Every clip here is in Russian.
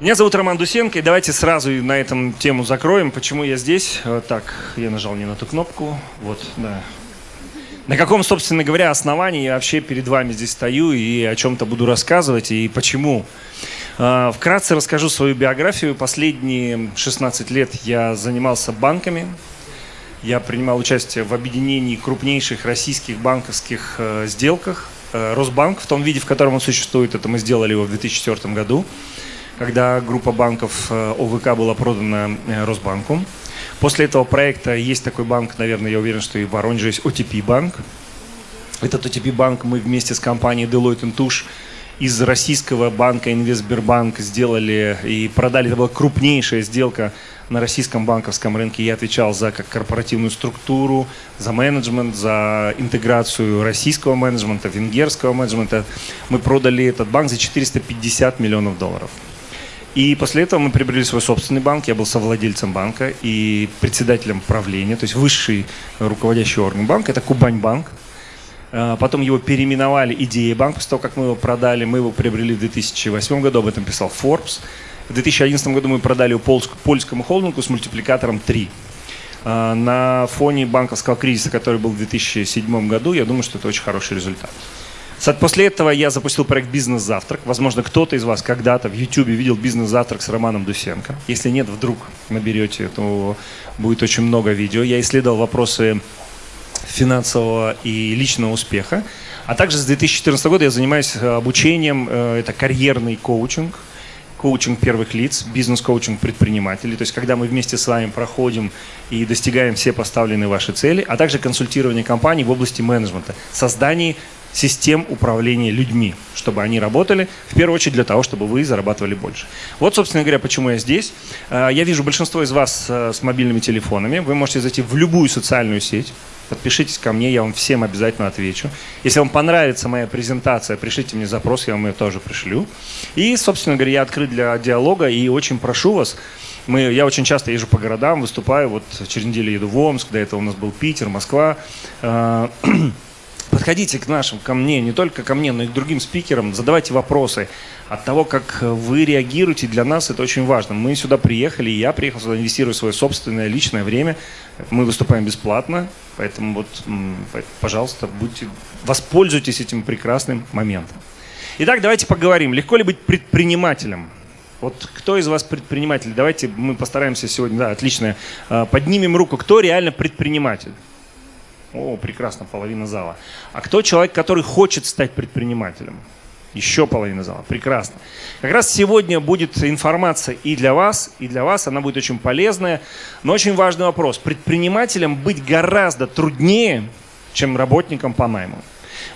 Меня зовут Роман Дусенко, и давайте сразу на этом тему закроем. Почему я здесь? Так, я нажал не на ту кнопку. Вот, да. На каком, собственно говоря, основании я вообще перед вами здесь стою и о чем-то буду рассказывать, и почему? А, вкратце расскажу свою биографию. Последние 16 лет я занимался банками. Я принимал участие в объединении крупнейших российских банковских э, сделках. Э, Росбанк в том виде, в котором он существует, это мы сделали его в 2004 году когда группа банков э, ОВК была продана э, Росбанку. После этого проекта есть такой банк, наверное, я уверен, что и в Воронеже есть OTP банк. Этот OTP банк мы вместе с компанией Deloitte Touche из российского банка Инвестбербанк сделали и продали. Это была крупнейшая сделка на российском банковском рынке. Я отвечал за как корпоративную структуру, за менеджмент, за интеграцию российского менеджмента, венгерского менеджмента. Мы продали этот банк за 450 миллионов долларов. И после этого мы приобрели свой собственный банк. Я был совладельцем банка и председателем правления, то есть высший руководящий орган банка. Это Кубань банк. А, потом его переименовали Идея банк, после того, как мы его продали. Мы его приобрели в 2008 году, об этом писал Forbes. В 2011 году мы продали его польскому холдингу с мультипликатором 3. А, на фоне банковского кризиса, который был в 2007 году, я думаю, что это очень хороший результат. После этого я запустил проект «Бизнес-завтрак». Возможно, кто-то из вас когда-то в YouTube видел «Бизнес-завтрак» с Романом Дусенко. Если нет, вдруг наберете, то будет очень много видео. Я исследовал вопросы финансового и личного успеха. А также с 2014 года я занимаюсь э, обучением, э, это карьерный коучинг, коучинг первых лиц, бизнес-коучинг предпринимателей. То есть, когда мы вместе с вами проходим и достигаем все поставленные ваши цели, а также консультирование компаний в области менеджмента, создании систем управления людьми, чтобы они работали, в первую очередь для того, чтобы вы зарабатывали больше. Вот, собственно говоря, почему я здесь. Э, я вижу большинство из вас э, с мобильными телефонами. Вы можете зайти в любую социальную сеть, подпишитесь ко мне, я вам всем обязательно отвечу. Если вам понравится моя презентация, пришлите мне запрос, я вам ее тоже пришлю. И, собственно говоря, я открыт для диалога и очень прошу вас, мы, я очень часто езжу по городам, выступаю, вот через неделю еду в Омск, до этого у нас был Питер, Москва. Подходите к нашим, ко мне, не только ко мне, но и к другим спикерам, задавайте вопросы. От того, как вы реагируете, для нас это очень важно. Мы сюда приехали, я приехал сюда, инвестирую свое собственное личное время. Мы выступаем бесплатно, поэтому вот, пожалуйста, будьте, воспользуйтесь этим прекрасным моментом. Итак, давайте поговорим. Легко ли быть предпринимателем? Вот кто из вас предприниматель? Давайте мы постараемся сегодня, да, отлично, а, поднимем руку. Кто реально предприниматель? О, прекрасно, половина зала. А кто человек, который хочет стать предпринимателем? Еще половина зала. Прекрасно. Как раз сегодня будет информация и для вас, и для вас. Она будет очень полезная. Но очень важный вопрос. Предпринимателем быть гораздо труднее, чем работником по найму.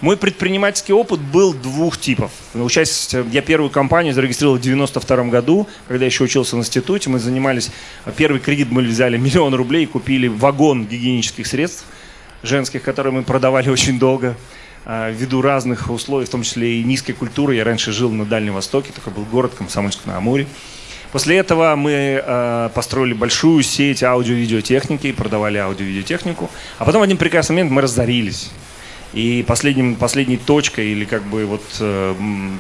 Мой предпринимательский опыт был двух типов. Участь, я первую компанию зарегистрировал в 92 году, когда еще учился в институте. Мы занимались, первый кредит мы взяли миллион рублей и купили вагон гигиенических средств – женских, которые мы продавали очень долго, а, ввиду разных условий, в том числе и низкой культуры. Я раньше жил на Дальнем Востоке, такой был город Комсомольск-на-Амуре. После этого мы э, построили большую сеть аудио-видеотехники, продавали аудио-видеотехнику. А потом в один прекрасный момент мы разорились. И последним, последней точкой или как бы вот э,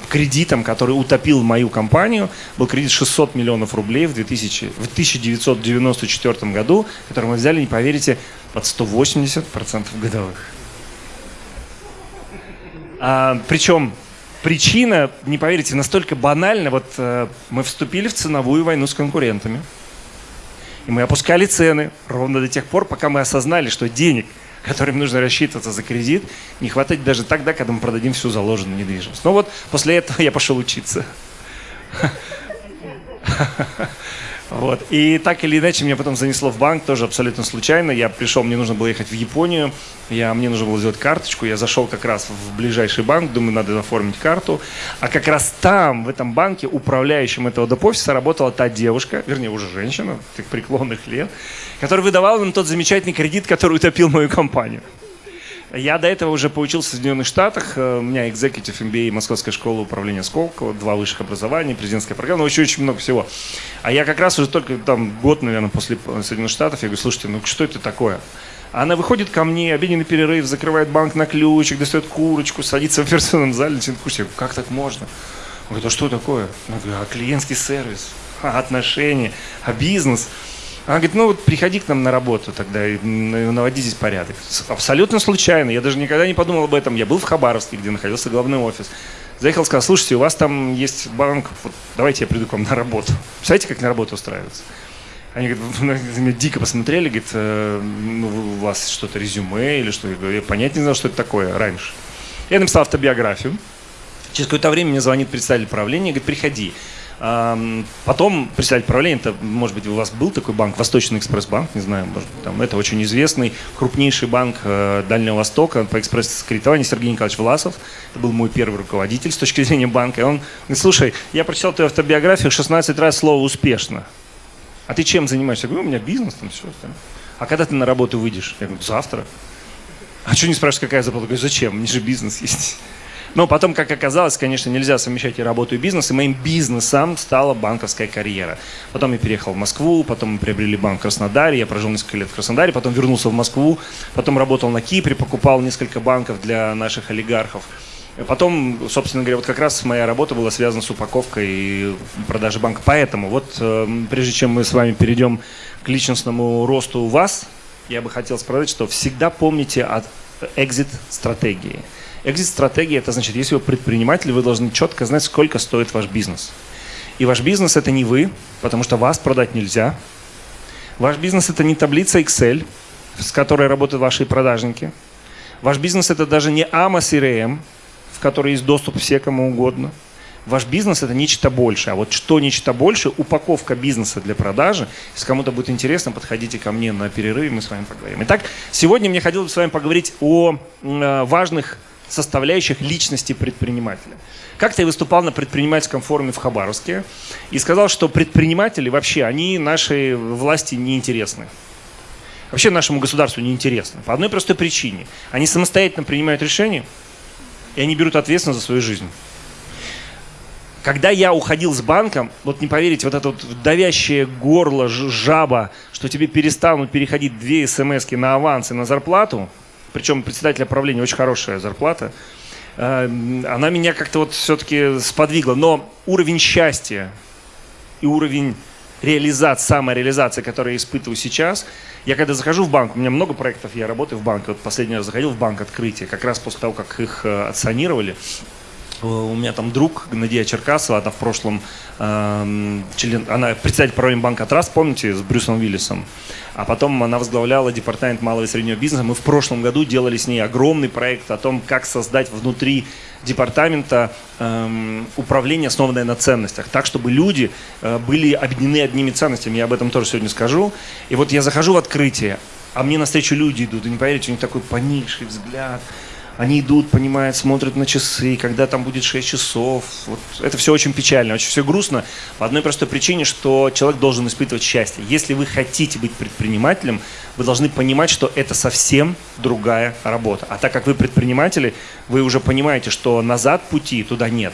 кредитом, который утопил мою компанию, был кредит 600 миллионов рублей в, 2000, в 1994 году, который мы взяли, не поверите, под 180% годовых. А, причем причина, не поверите, настолько банальна. Вот э, мы вступили в ценовую войну с конкурентами. И мы опускали цены ровно до тех пор, пока мы осознали, что денег – которым нужно рассчитываться за кредит, не хватает даже тогда, когда мы продадим всю заложенную недвижимость. Но вот после этого я пошел учиться. Вот. И так или иначе меня потом занесло в банк, тоже абсолютно случайно. Я пришел, мне нужно было ехать в Японию, я, мне нужно было сделать карточку. Я зашел как раз в ближайший банк, думаю, надо оформить карту. А как раз там, в этом банке, управляющим этого доп-офиса работала та девушка, вернее, уже женщина, так преклонных лет, которая выдавала нам тот замечательный кредит, который утопил мою компанию. Я до этого уже поучился в Соединенных Штатах. Э, у меня Executive MBA Московская школа управления Сколково, два высших образования, президентская программа, ну, еще очень много всего. А я как раз уже только там год, наверное, после Соединенных Штатов, я говорю, слушайте, ну что это такое? Она выходит ко мне, обеденный перерыв, закрывает банк на ключик, достает курочку, садится в операционном зале, начинает кушать. Я говорю, как так можно? Он говорит, а что такое? Я говорю, а клиентский сервис, а отношения, а бизнес. Она говорит, ну вот приходи к нам на работу тогда и наводи здесь порядок. Абсолютно случайно, я даже никогда не подумал об этом. Я был в Хабаровске, где находился главный офис. Заехал, сказал, слушайте, у вас там есть банк, вот, давайте я приду к вам на работу. Представляете, как на работу устраиваться? Они говорят, меня дико посмотрели, говорит, э, ну, у вас что-то резюме или что? Я, говорю, я понять не знал, что это такое раньше. Я написал автобиографию. Через какое-то время мне звонит представитель правления, говорит, приходи. Потом представитель правления, это, может быть, у вас был такой банк, Восточный экспресс-банк, не знаю, может быть, там, это очень известный, крупнейший банк э, Дальнего Востока по экспресс-кредитованию Сергей Николаевич Власов. Это был мой первый руководитель с точки зрения банка. И он говорит, слушай, я прочитал твою автобиографию 16 раз слово «успешно». А ты чем занимаешься? Я говорю, у меня бизнес там все. Там. А когда ты на работу выйдешь? Я говорю, завтра. А что не спрашиваешь, какая зарплата? Я говорю, зачем? Мне же бизнес есть. Но потом, как оказалось, конечно, нельзя совмещать и работу, и бизнес. И моим бизнесом стала банковская карьера. Потом я переехал в Москву, потом мы приобрели банк в Краснодаре. Я прожил несколько лет в Краснодаре, потом вернулся в Москву, потом работал на Кипре, покупал несколько банков для наших олигархов. Потом, собственно говоря, вот как раз моя работа была связана с упаковкой и продажей банка. Поэтому вот э, прежде чем мы с вами перейдем к личностному росту у вас, я бы хотел сказать, что всегда помните о экзит-стратегии. Экзит-стратегия – это значит, если вы предприниматель, вы должны четко знать, сколько стоит ваш бизнес. И ваш бизнес – это не вы, потому что вас продать нельзя. Ваш бизнес – это не таблица Excel, с которой работают ваши продажники. Ваш бизнес – это даже не AMA CRM, в который есть доступ все кому угодно. Ваш бизнес – это нечто большее. А вот что нечто большее – упаковка бизнеса для продажи. Если кому-то будет интересно, подходите ко мне на перерыв, мы с вами поговорим. Итак, сегодня мне хотелось бы с вами поговорить о э, важных составляющих личности предпринимателя. Как-то я выступал на предпринимательском форуме в Хабаровске и сказал, что предприниматели вообще, они нашей власти неинтересны. Вообще нашему государству неинтересны. По одной простой причине. Они самостоятельно принимают решения, и они берут ответственность за свою жизнь. Когда я уходил с банком, вот не поверите, вот это вот давящее горло, жаба, что тебе перестанут переходить две смс на аванс и на зарплату – причем председателя правления очень хорошая зарплата, э, она меня как-то вот все-таки сподвигла. Но уровень счастья и уровень реализации, самореализации, которую я испытываю сейчас, я когда захожу в банк, у меня много проектов, я работаю в банке, вот последний раз заходил в банк открытие, как раз после того, как их э, отсанировали, у меня там друг Надия Черкасова, она в прошлом э, член, она председатель правления банка Траст, помните, с Брюсом Уиллисом а потом она возглавляла департамент малого и среднего бизнеса. Мы в прошлом году делали с ней огромный проект о том, как создать внутри департамента эм, управление, основанное на ценностях, так, чтобы люди э, были объединены одними ценностями. Я об этом тоже сегодня скажу. И вот я захожу в открытие, а мне навстречу люди идут, и не поверите, у них такой поникший взгляд, они идут, понимают, смотрят на часы, когда там будет 6 часов. Вот это все очень печально, очень все грустно. По одной простой причине, что человек должен испытывать счастье. Если вы хотите быть предпринимателем, вы должны понимать, что это совсем другая работа. А так как вы предприниматели, вы уже понимаете, что назад пути туда нет.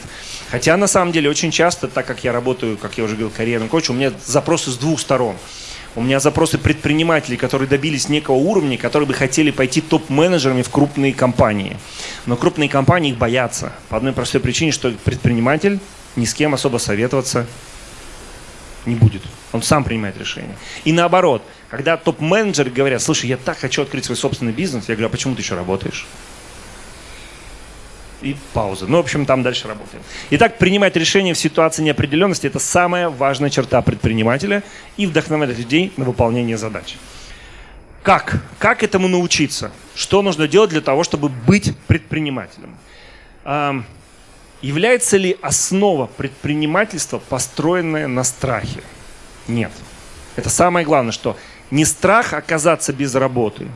Хотя на самом деле очень часто, так как я работаю, как я уже говорил, карьерным коучем, у меня запросы с двух сторон. У меня запросы предпринимателей, которые добились некого уровня, которые бы хотели пойти топ-менеджерами в крупные компании. Но крупные компании их боятся. По одной простой причине, что предприниматель ни с кем особо советоваться не будет. Он сам принимает решение. И наоборот, когда топ-менеджеры говорят, слушай, я так хочу открыть свой собственный бизнес, я говорю, а почему ты еще работаешь? И пауза. Ну, в общем, там дальше работаем. Итак, принимать решения в ситуации неопределенности – это самая важная черта предпринимателя и вдохновлять людей на выполнение задач. Как? Как этому научиться? Что нужно делать для того, чтобы быть предпринимателем? А, является ли основа предпринимательства построенная на страхе? Нет. Это самое главное, что не страх оказаться без работы,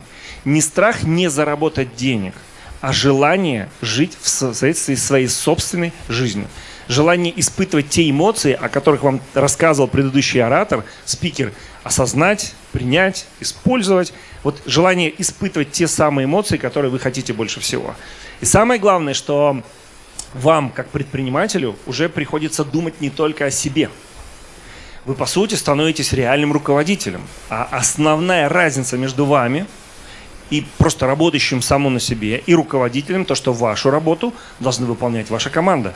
не страх не заработать денег – а желание жить в соответствии с своей собственной жизнью. Желание испытывать те эмоции, о которых вам рассказывал предыдущий оратор, спикер, осознать, принять, использовать. Вот желание испытывать те самые эмоции, которые вы хотите больше всего. И самое главное, что вам, как предпринимателю, уже приходится думать не только о себе. Вы, по сути, становитесь реальным руководителем. А основная разница между вами – и просто работающим само на себе, и руководителем, то, что вашу работу должны выполнять ваша команда.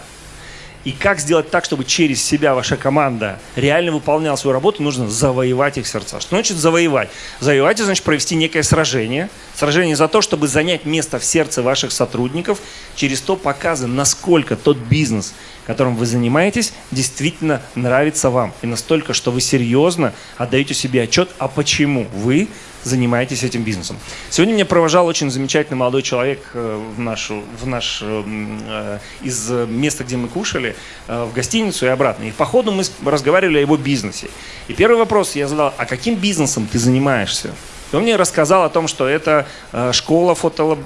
И как сделать так, чтобы через себя ваша команда реально выполняла свою работу, нужно завоевать их сердца. Что значит завоевать? Завоевать, значит провести некое сражение. Сражение за то, чтобы занять место в сердце ваших сотрудников, через то показывая, насколько тот бизнес, которым вы занимаетесь, действительно нравится вам. И настолько, что вы серьезно отдаете себе отчет, а почему вы занимаетесь этим бизнесом. Сегодня меня провожал очень замечательный молодой человек э, в нашу, в наш, э, э, из места, где мы кушали, в гостиницу и обратно. И по ходу мы разговаривали о его бизнесе. И первый вопрос я задал, а каким бизнесом ты занимаешься? И он мне рассказал о том, что это школа, фото,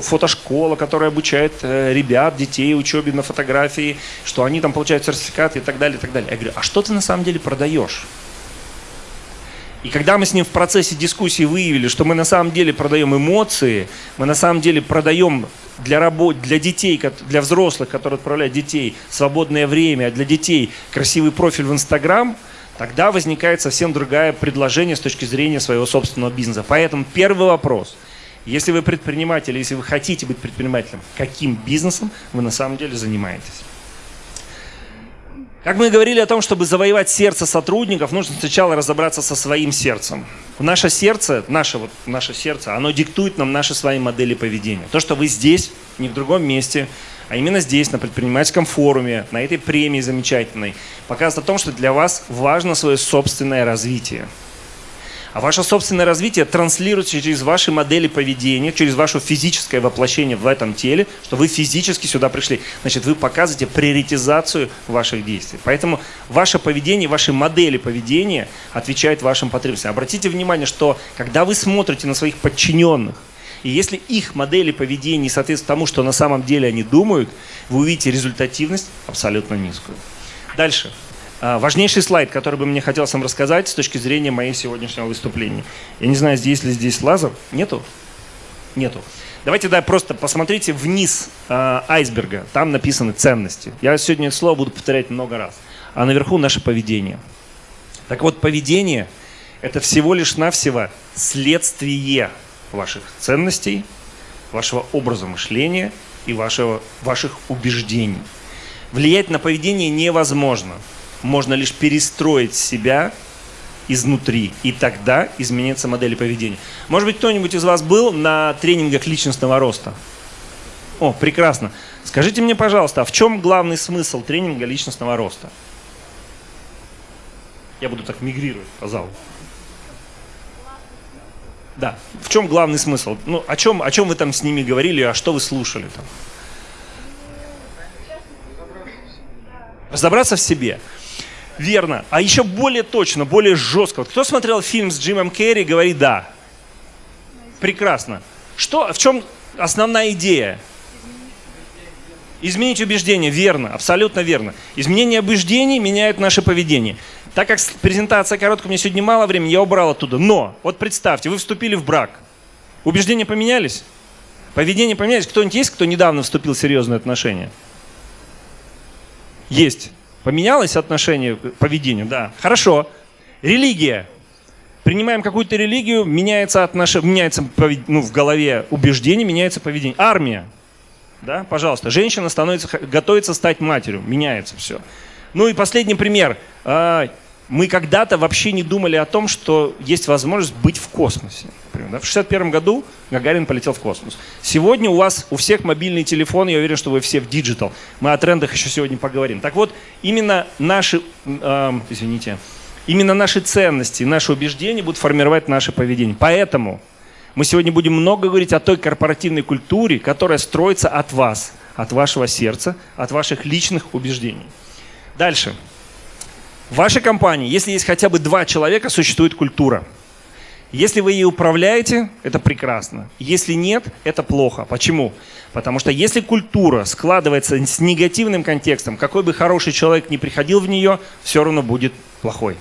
фотошкола, которая обучает ребят, детей учебе на фотографии, что они там получают сертификаты и так далее, и так далее. Я говорю, а что ты на самом деле продаешь? И когда мы с ним в процессе дискуссии выявили, что мы на самом деле продаем эмоции, мы на самом деле продаем для, работ, для детей, для взрослых, которые отправляют детей, свободное время, а для детей красивый профиль в Инстаграм, тогда возникает совсем другое предложение с точки зрения своего собственного бизнеса. Поэтому первый вопрос. Если вы предприниматель, если вы хотите быть предпринимателем, каким бизнесом вы на самом деле занимаетесь? Как мы говорили о том, чтобы завоевать сердце сотрудников, нужно сначала разобраться со своим сердцем. Наше сердце, наше, вот, наше сердце, оно диктует нам наши свои модели поведения. То, что вы здесь, не в другом месте, а именно здесь, на предпринимательском форуме, на этой премии замечательной, показывает о том, что для вас важно свое собственное развитие. А ваше собственное развитие транслируется через ваши модели поведения, через ваше физическое воплощение в этом теле, что вы физически сюда пришли. Значит, вы показываете приоритизацию ваших действий. Поэтому ваше поведение, ваши модели поведения отвечают вашим потребностям. Обратите внимание, что когда вы смотрите на своих подчиненных, и если их модели поведения не соответствуют тому, что на самом деле они думают, вы увидите результативность абсолютно низкую. Дальше. А, важнейший слайд, который бы мне хотелось вам рассказать с точки зрения моего сегодняшнего выступления. Я не знаю, здесь ли здесь лазер. Нету? Нету. Давайте да, просто посмотрите вниз э, айсберга. Там написаны ценности. Я сегодня это слово буду повторять много раз. А наверху наше поведение. Так вот, поведение – это всего лишь навсего следствие ваших ценностей, вашего образа мышления и вашего, ваших убеждений. Влиять на поведение невозможно – можно лишь перестроить себя изнутри, и тогда изменится модель поведения. Может быть, кто-нибудь из вас был на тренингах личностного роста? О, прекрасно. Скажите мне, пожалуйста, а в чем главный смысл тренинга личностного роста? Я буду так мигрировать по залу. Да, в чем главный смысл? Ну, о чем, о чем вы там с ними говорили, а что вы слушали там? Разобраться в себе. Верно. А еще более точно, более жестко. Вот кто смотрел фильм с Джимом Керри, говорит да. Прекрасно. Что, в чем основная идея? Изменить убеждение. Верно, абсолютно верно. Изменение убеждений меняет наше поведение. Так как презентация короткая, меня сегодня мало времени, я убрал оттуда. Но, вот представьте, вы вступили в брак. Убеждения поменялись? Поведение поменялось? Кто-нибудь есть, кто недавно вступил в серьезные отношения? Есть. Поменялось отношение к поведению? Да. Хорошо. Религия. Принимаем какую-то религию, меняется, отношение, меняется ну, в голове убеждение, меняется поведение. Армия. Да, пожалуйста. Женщина становится, готовится стать матерью. Меняется все. Ну и последний пример. Мы когда-то вообще не думали о том, что есть возможность быть в космосе. Например, В 61 году Гагарин полетел в космос. Сегодня у вас у всех мобильный телефон, я уверен, что вы все в digital. Мы о трендах еще сегодня поговорим. Так вот, именно наши, э, извините, именно наши ценности, наши убеждения будут формировать наше поведение. Поэтому мы сегодня будем много говорить о той корпоративной культуре, которая строится от вас, от вашего сердца, от ваших личных убеждений. Дальше. В вашей компании, если есть хотя бы два человека, существует культура. Если вы ей управляете, это прекрасно. Если нет, это плохо. Почему? Потому что если культура складывается с негативным контекстом, какой бы хороший человек ни приходил в нее, все равно будет плохой.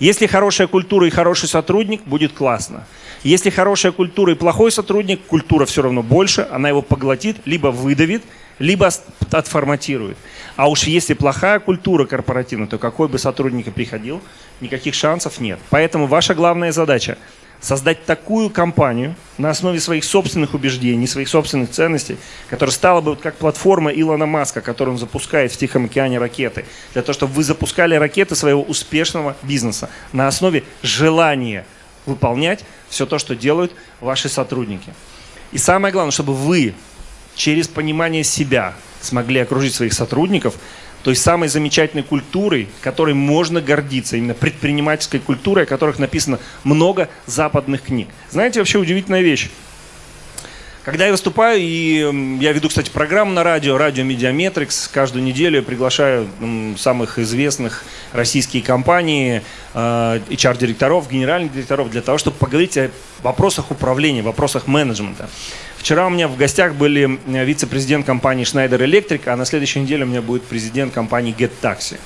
Если хорошая культура и хороший сотрудник, будет классно. Если хорошая культура и плохой сотрудник, культура все равно больше, она его поглотит, либо выдавит, либо отформатирует. А уж если плохая культура корпоративная, то какой бы сотрудник ни приходил, никаких шансов нет. Поэтому ваша главная задача создать такую компанию на основе своих собственных убеждений, своих собственных ценностей, которая стала бы вот как платформа Илона Маска, которую он запускает в Тихом океане ракеты, для того, чтобы вы запускали ракеты своего успешного бизнеса на основе желания выполнять все то, что делают ваши сотрудники. И самое главное, чтобы вы через понимание себя смогли окружить своих сотрудников той самой замечательной культурой, которой можно гордиться, именно предпринимательской культурой, о которых написано много западных книг. Знаете, вообще удивительная вещь. Когда я выступаю, и я веду, кстати, программу на радио, радио Медиаметрикс, каждую неделю я приглашаю самых известных российские компании, HR-директоров, э, генеральных директоров, для того, чтобы поговорить о вопросах управления, вопросах менеджмента. Вчера у меня в гостях были э, вице-президент компании Schneider Electric, а на следующей неделе у меня будет президент компании Get Taxi.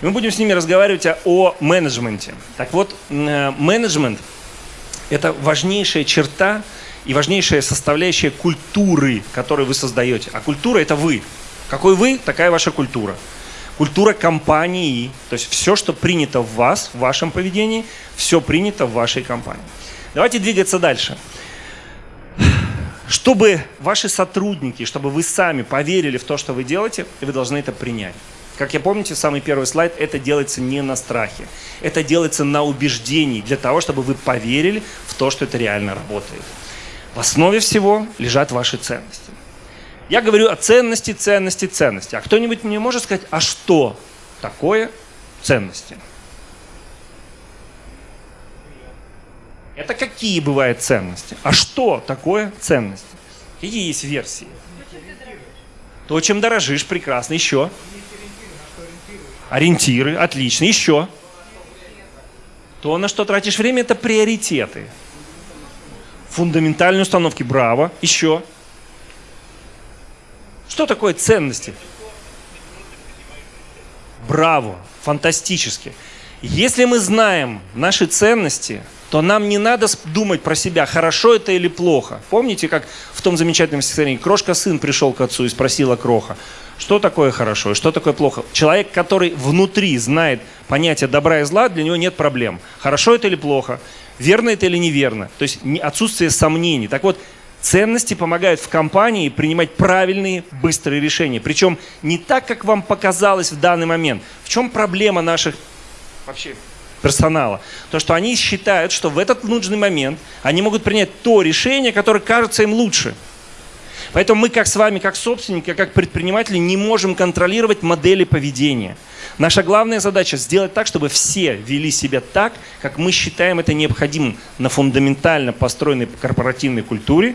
И мы будем с ними разговаривать о менеджменте. Так вот, э, менеджмент – это важнейшая черта и важнейшая составляющая культуры, которую вы создаете. А культура – это вы. Какой вы, такая ваша культура. Культура компании, то есть все, что принято в вас, в вашем поведении, все принято в вашей компании. Давайте двигаться дальше чтобы ваши сотрудники, чтобы вы сами поверили в то, что вы делаете, вы должны это принять. Как я помните, самый первый слайд, это делается не на страхе. Это делается на убеждении, для того, чтобы вы поверили в то, что это реально работает. В основе всего лежат ваши ценности. Я говорю о ценности, ценности, ценности. А кто-нибудь мне может сказать, а что такое ценности? Это какие бывают ценности? А что такое ценности? Какие есть версии? То, чем дорожишь, прекрасно. Еще? Ориентиры, отлично. Еще? То, на что тратишь время, это приоритеты. Фундаментальные установки, браво. Еще? Что такое ценности? Браво, фантастически. Если мы знаем наши ценности, то нам не надо думать про себя, хорошо это или плохо. Помните, как в том замечательном стихотворении «Крошка-сын пришел к отцу и спросила Кроха, что такое хорошо и что такое плохо?» Человек, который внутри знает понятие добра и зла, для него нет проблем. Хорошо это или плохо, верно это или неверно. То есть отсутствие сомнений. Так вот, Ценности помогают в компании принимать правильные, быстрые решения. Причем не так, как вам показалось в данный момент. В чем проблема наших вообще персонала, то что они считают, что в этот нужный момент они могут принять то решение, которое кажется им лучше. Поэтому мы как с вами, как собственники, как предприниматели не можем контролировать модели поведения. Наша главная задача сделать так, чтобы все вели себя так, как мы считаем это необходимым на фундаментально построенной корпоративной культуре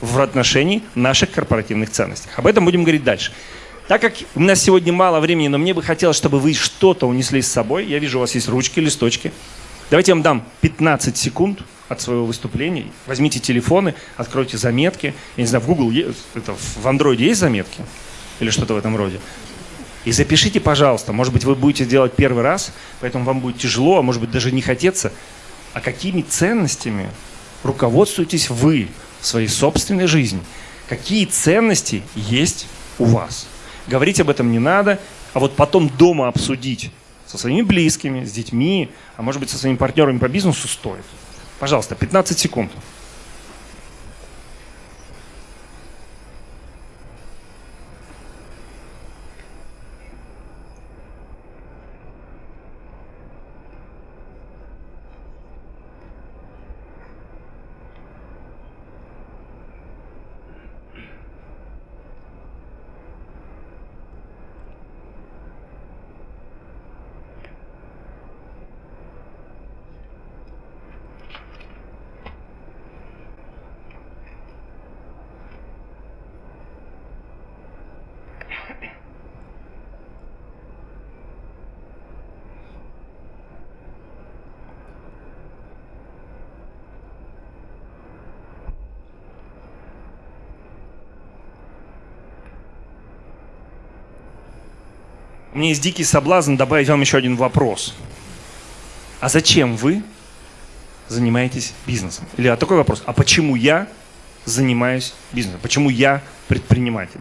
в отношении наших корпоративных ценностей. Об этом будем говорить дальше. Так как у нас сегодня мало времени, но мне бы хотелось, чтобы вы что-то унесли с собой. Я вижу, у вас есть ручки, листочки. Давайте я вам дам 15 секунд от своего выступления. Возьмите телефоны, откройте заметки. Я не знаю, в Google, есть, это, в Android есть заметки? Или что-то в этом роде? И запишите, пожалуйста. Может быть, вы будете делать первый раз, поэтому вам будет тяжело, а может быть, даже не хотеться. А какими ценностями руководствуетесь вы в своей собственной жизни? Какие ценности есть у вас? говорить об этом не надо, а вот потом дома обсудить со своими близкими, с детьми, а может быть со своими партнерами по бизнесу стоит. Пожалуйста, 15 секунд. Меня есть дикий соблазн добавить вам еще один вопрос. А зачем вы занимаетесь бизнесом? Или а такой вопрос, а почему я занимаюсь бизнесом? Почему я предприниматель?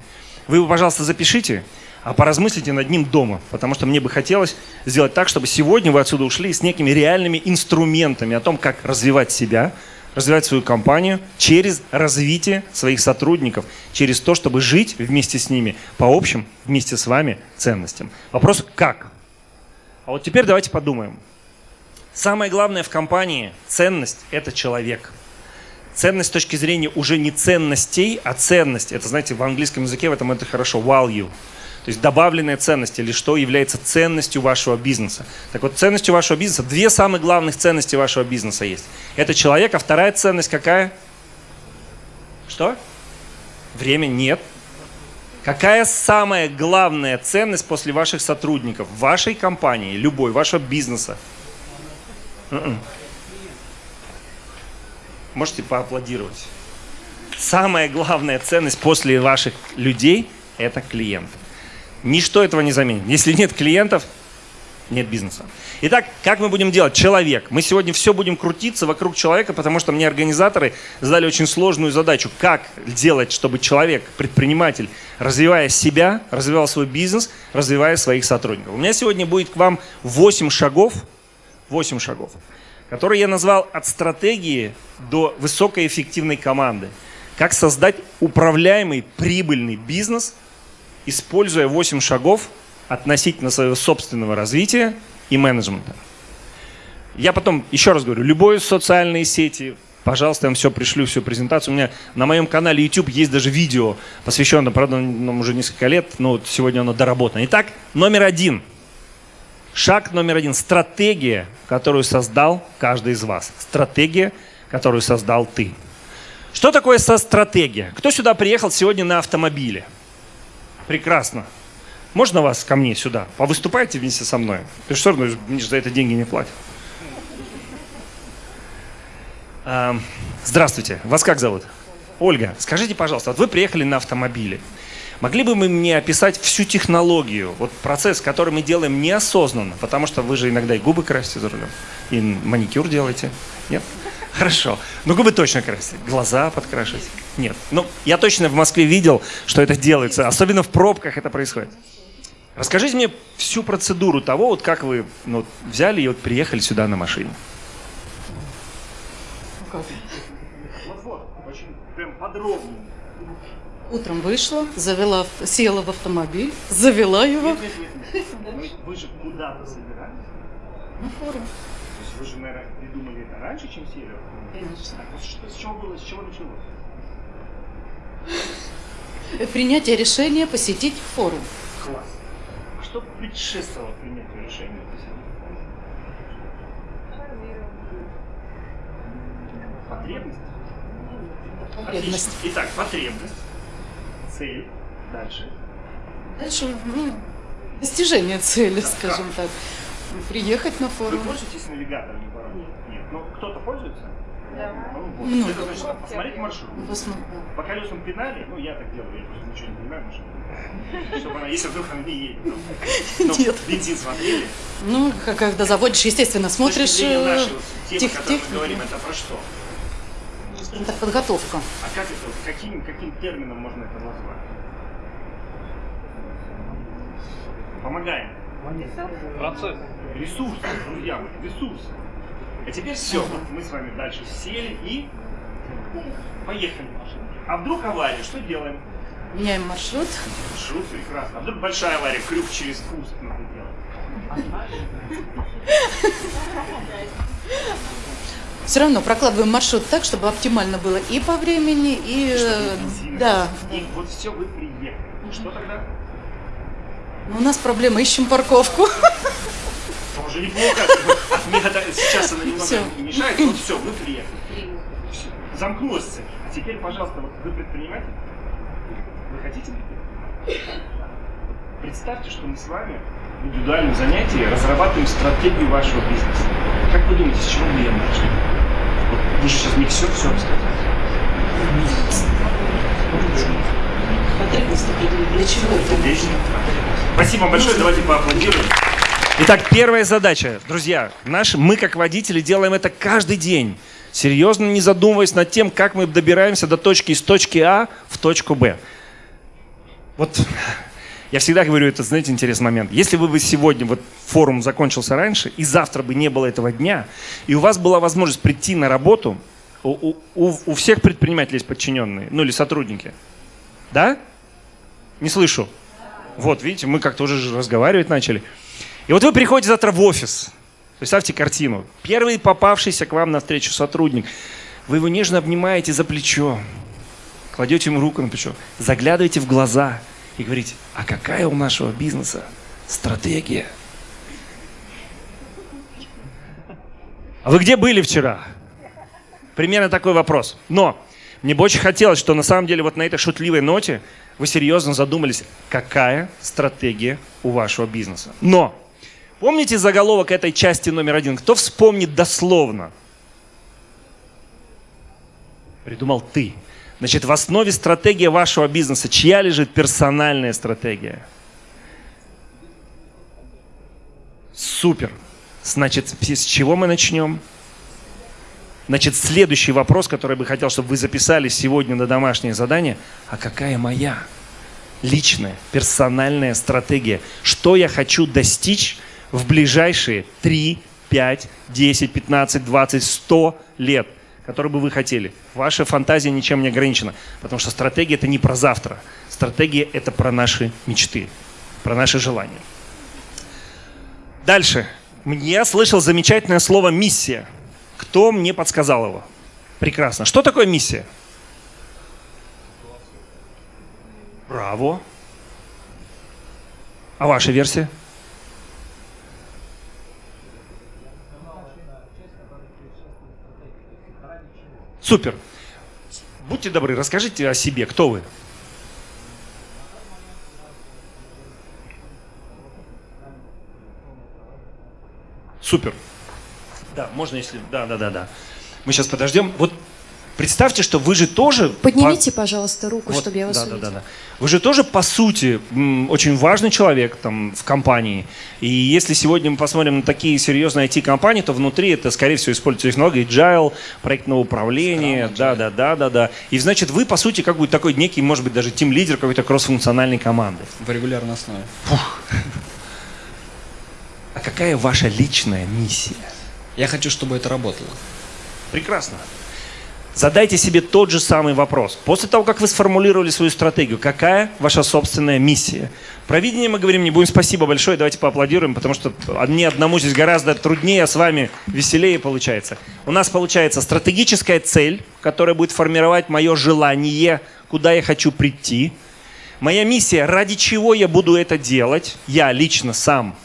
Вы его, пожалуйста, запишите, а поразмыслите над ним дома, потому что мне бы хотелось сделать так, чтобы сегодня вы отсюда ушли с некими реальными инструментами о том, как развивать себя, развивать свою компанию через развитие своих сотрудников, через то, чтобы жить вместе с ними по общим, вместе с вами ценностям. Вопрос как? А вот теперь давайте подумаем. Самое главное в компании – ценность – это человек. Ценность с точки зрения уже не ценностей, а ценность. Это, знаете, в английском языке в этом это хорошо – value. То есть добавленная ценность или что является ценностью вашего бизнеса. Так вот, ценностью вашего бизнеса, две самых главных ценности вашего бизнеса есть. Это человек, а вторая ценность какая? Что? Время нет. Какая самая главная ценность после ваших сотрудников, вашей компании, любой, вашего бизнеса? М-м. Можете поаплодировать. Самая главная ценность после ваших людей – это клиент. Ничто этого не заменит. Если нет клиентов, нет бизнеса. Итак, как мы будем делать? Человек. Мы сегодня все будем крутиться вокруг человека, потому что мне организаторы задали очень сложную задачу. Как делать, чтобы человек, предприниматель, развивая себя, развивал свой бизнес, развивая своих сотрудников. У меня сегодня будет к вам 8 шагов, 8 шагов, которые я назвал от стратегии до высокоэффективной команды. Как создать управляемый прибыльный бизнес – используя 8 шагов относительно своего собственного развития и менеджмента. Я потом, еще раз говорю, любые социальные сети, пожалуйста, я вам все пришлю, всю презентацию. У меня на моем канале YouTube есть даже видео, посвященное, правда, нам уже несколько лет, но вот сегодня оно доработано. Итак, номер один. Шаг номер один. Стратегия, которую создал каждый из вас. Стратегия, которую создал ты. Что такое стратегия? Кто сюда приехал сегодня на автомобиле? Прекрасно. Можно вас ко мне сюда? Повыступайте вместе со мной. Ты что, ну, мне же за это деньги не платят. Здравствуйте. Вас как зовут? Ольга, скажите, пожалуйста, вот вы приехали на автомобиле. Могли бы вы мне описать всю технологию, вот процесс, который мы делаем неосознанно, потому что вы же иногда и губы красите за рулем, и маникюр делаете, нет? Хорошо. Ну, губы точно красить. Глаза подкрашивать. Нет. Ну, я точно в Москве видел, что это делается. Особенно в пробках это происходит. Расскажите мне всю процедуру того, вот как вы ну, взяли и вот приехали сюда на машине. Утром вышла, завела, села в автомобиль, завела его. Нет, нет, нет, нет. Вы же куда-то собирались? На форум. То есть вы же, наверное, придумали это раньше, чем сели? Конечно. Что, с чего было, с чего началось? Принятие решения посетить форум. Класс. А что предшествовало принятию решения посетить форум? Потребность? Потребность. Отлично. Итак, потребность, цель, дальше. Дальше, ну, достижение цели, Да, скажем как? так. Приехать на Вы форум. пользуетесь навигатором? Ну, кто-то пользуется? Да. Ну, вот. Много. Это значит, посмотреть маршрут. По колесам педали, ну я так делаю, я просто ничего не понимаю в машине. Чтобы она, если вдруг она не едет. Ну, ну, Нет. бензин смотрели. Ну, когда заводишь, естественно, С смотришь точки зрения э, нашей вот темы, тех- о которой мы говорим, это про что? Так, подготовка. А как это, вот каким, каким термином можно это назвать? Помогаем. Процесс. Ресурсы, друзья мои, ресурсы. А теперь все, вот мы с вами дальше сели и поехали. А вдруг авария, что делаем? Меняем маршрут. Маршрут прекрасно. А вдруг большая авария, крюк через куст надо делать. Все равно прокладываем маршрут так, чтобы оптимально было и по времени, и... Чтобы э. Да. И вот все, вы приехали. Что тогда? Но у нас проблема, ищем парковку. Тоже неплохо. От метода сейчас она немного мешает, но все, вы приехали. Замкнулась цель. А теперь, пожалуйста, вот вы предприниматель? Вы хотите? Представьте, что мы с вами в индивидуальном занятии разрабатываем стратегию вашего бизнеса. Как вы думаете, с чего мы ее начали? Вот вы же сейчас мне все, все рассказали. Потребность определить. Для чего это? Отлично. Спасибо вам большое, давайте поаплодируем. Итак, первая задача, друзья, наши, мы как водители делаем это каждый день, серьезно не задумываясь над тем, как мы добираемся до точки из точки А в точку Б. Вот я всегда говорю, это, знаете, интересный момент. Если бы вы сегодня, вот форум закончился раньше, и завтра бы не было этого дня, и у вас была возможность прийти на работу, У, у, у всех предпринимателей есть подчиненные, ну или сотрудники. Да? Не слышу. Вот, видите, мы как-то уже разговаривать начали. И вот вы приходите завтра в офис. Представьте картину. Первый попавшийся к вам на встречу сотрудник. Вы его нежно обнимаете за плечо, кладете ему руку на плечо, заглядываете в глаза и говорите, а какая у нашего бизнеса стратегия? А вы где были вчера? Примерно такой вопрос. Но мне бы очень хотелось, что на самом деле вот на этой шутливой ноте вы серьезно задумались, какая стратегия у вашего бизнеса. Но помните заголовок этой части номер один? Кто вспомнит дословно? Придумал ты. Значит, в основе стратегии вашего бизнеса чья лежит персональная стратегия? Супер. Значит, с чего мы начнем? Значит, следующий вопрос, который бы хотел, чтобы вы записали сегодня на домашнее задание. А какая моя личная, персональная стратегия? Что я хочу достичь в ближайшие 3, 5, 10, 15, 20, 100 лет? Которые бы вы хотели. Ваша фантазия ничем не ограничена. Потому что стратегия это не про завтра. Стратегия это про наши мечты, про наши желания. Дальше. Я слышал замечательное слово «миссия». Кто мне подсказал его? Прекрасно. Что такое миссия? Браво. А ваша версия? Супер. Будьте добры, расскажите о себе, кто вы? Супер. Да, можно, если... Да, да, да, да. Мы сейчас подождем. Вот представьте, что вы же тоже... Поднимите, по... пожалуйста, руку, вот, чтобы я вас да, увидела. Да, да, да. Вы же тоже, по сути, очень важный человек там в компании. И если сегодня мы посмотрим на такие серьезные IT-компании, то внутри это, скорее всего, используется технология agile, проектного управления, да, да, да, да, да. И значит, вы, по сути, как бы такой некий, может быть, даже тим-лидер какой-то кросс-функциональной команды. В регулярной основе. Фух. А какая ваша личная миссия? Я хочу, чтобы это работало. Прекрасно. Задайте себе тот же самый вопрос. После того, как вы сформулировали свою стратегию, какая ваша собственная миссия? Про видение мы говорим, не будем спасибо большое, давайте поаплодируем, потому что мне одному здесь гораздо труднее, а с вами веселее получается. У нас получается стратегическая цель, которая будет формировать мое желание, куда я хочу прийти. Моя миссия, ради чего я буду это делать, я лично сам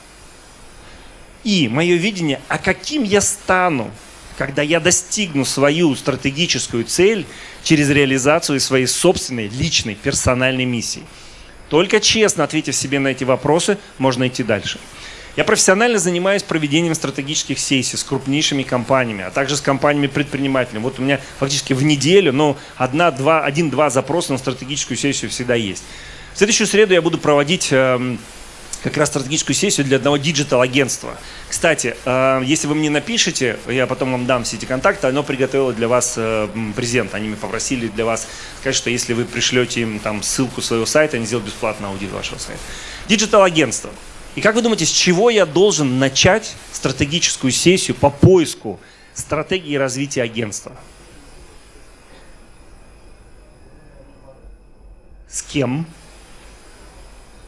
и мое видение, а каким я стану, когда я достигну свою стратегическую цель через реализацию своей собственной, личной, персональной миссии. Только честно ответив себе на эти вопросы, можно идти дальше. Я профессионально занимаюсь проведением стратегических сессий с крупнейшими компаниями, а также с компаниями-предпринимателями. Вот у меня фактически в неделю, ну, один-два запроса на стратегическую сессию всегда есть. В следующую среду я буду проводить эм, как раз стратегическую сессию для одного digital-агентства. Кстати, э, если вы мне напишите, я потом вам дам все эти контакты, оно приготовило для вас э, презент. Они меня попросили для вас сказать, что если вы пришлете им там ссылку своего сайта, они сделают бесплатно аудит вашего сайта. Digital-агентство. И как вы думаете, с чего я должен начать стратегическую сессию по поиску стратегии развития агентства? С кем?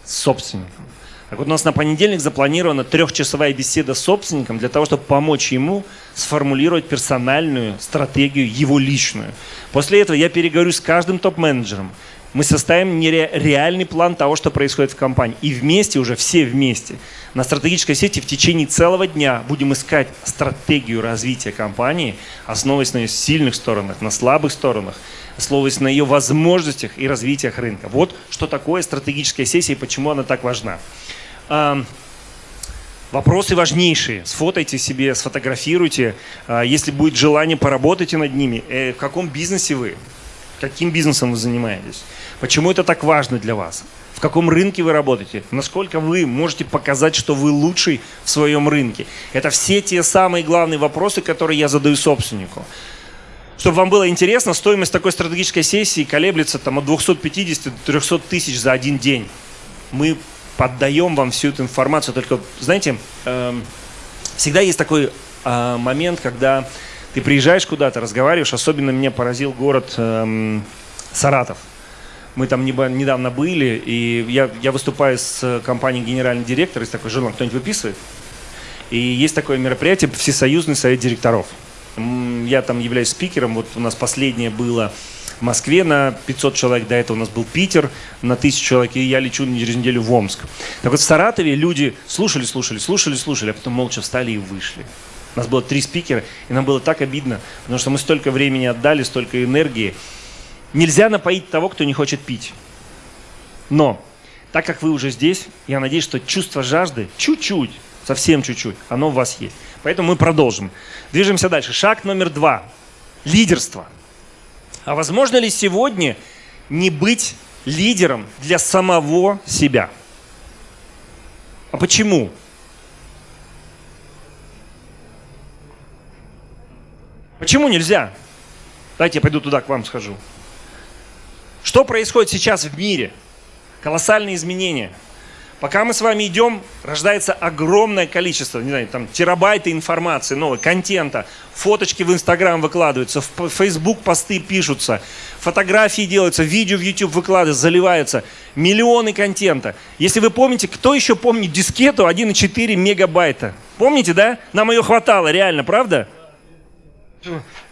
С собственником. Так вот у нас на понедельник запланирована трехчасовая беседа с собственником для того, чтобы помочь ему сформулировать персональную стратегию, его личную. После этого я переговорю с каждым топ-менеджером. Мы составим реальный план того, что происходит в компании. И вместе, уже все вместе, на стратегической сети в течение целого дня будем искать стратегию развития компании, основываясь на ее сильных сторонах, на слабых сторонах, основываясь на ее возможностях и развитиях рынка. Вот что такое стратегическая сессия и почему она так важна. Вопросы важнейшие. Сфотайте себе, сфотографируйте. А, если будет желание, поработайте над ними. Э, в каком бизнесе вы? Каким бизнесом вы занимаетесь? Почему это так важно для вас? В каком рынке вы работаете? Насколько вы можете показать, что вы лучший в своем рынке? Это все те самые главные вопросы, которые я задаю собственнику. Чтобы вам было интересно, стоимость такой стратегической сессии колеблется там, от 250 до 300 тысяч за один день. Мы поддаем вам всю эту информацию. Только, знаете, э, всегда есть такой э, момент, когда Ты приезжаешь куда-то, разговариваешь, особенно меня поразил город эм, Саратов. Мы там недавно были, и я, я выступаю с компанией генеральный директор, есть такой журнал, кто-нибудь выписывает? И есть такое мероприятие Всесоюзный совет директоров. Я там являюсь спикером, вот у нас последнее было в Москве на 500 человек, до этого у нас был Питер на 1000 человек, и я лечу через неделю в Омск. Так вот в Саратове люди слушали, слушали, слушали, слушали, а потом молча встали и вышли. У нас было три спикера, и нам было так обидно, потому что мы столько времени отдали, столько энергии. Нельзя напоить того, кто не хочет пить. Но, так как вы уже здесь, я надеюсь, что чувство жажды чуть-чуть, совсем чуть-чуть, оно у вас есть. Поэтому мы продолжим. Движемся дальше. Шаг номер два. Лидерство. А возможно ли сегодня не быть лидером для самого себя? А почему? Почему нельзя? Давайте я пойду туда, к вам схожу. Что происходит сейчас в мире? Колоссальные изменения – Пока мы с вами идем, рождается огромное количество, не знаю, там терабайты информации, нового контента, фоточки в Инстаграм выкладываются, в Фейсбук посты пишутся, фотографии делаются, видео в YouTube выкладываются, заливаются, миллионы контента. Если вы помните, кто еще помнит дискету 1,4 мегабайта? Помните, да? Нам ее хватало, реально, правда?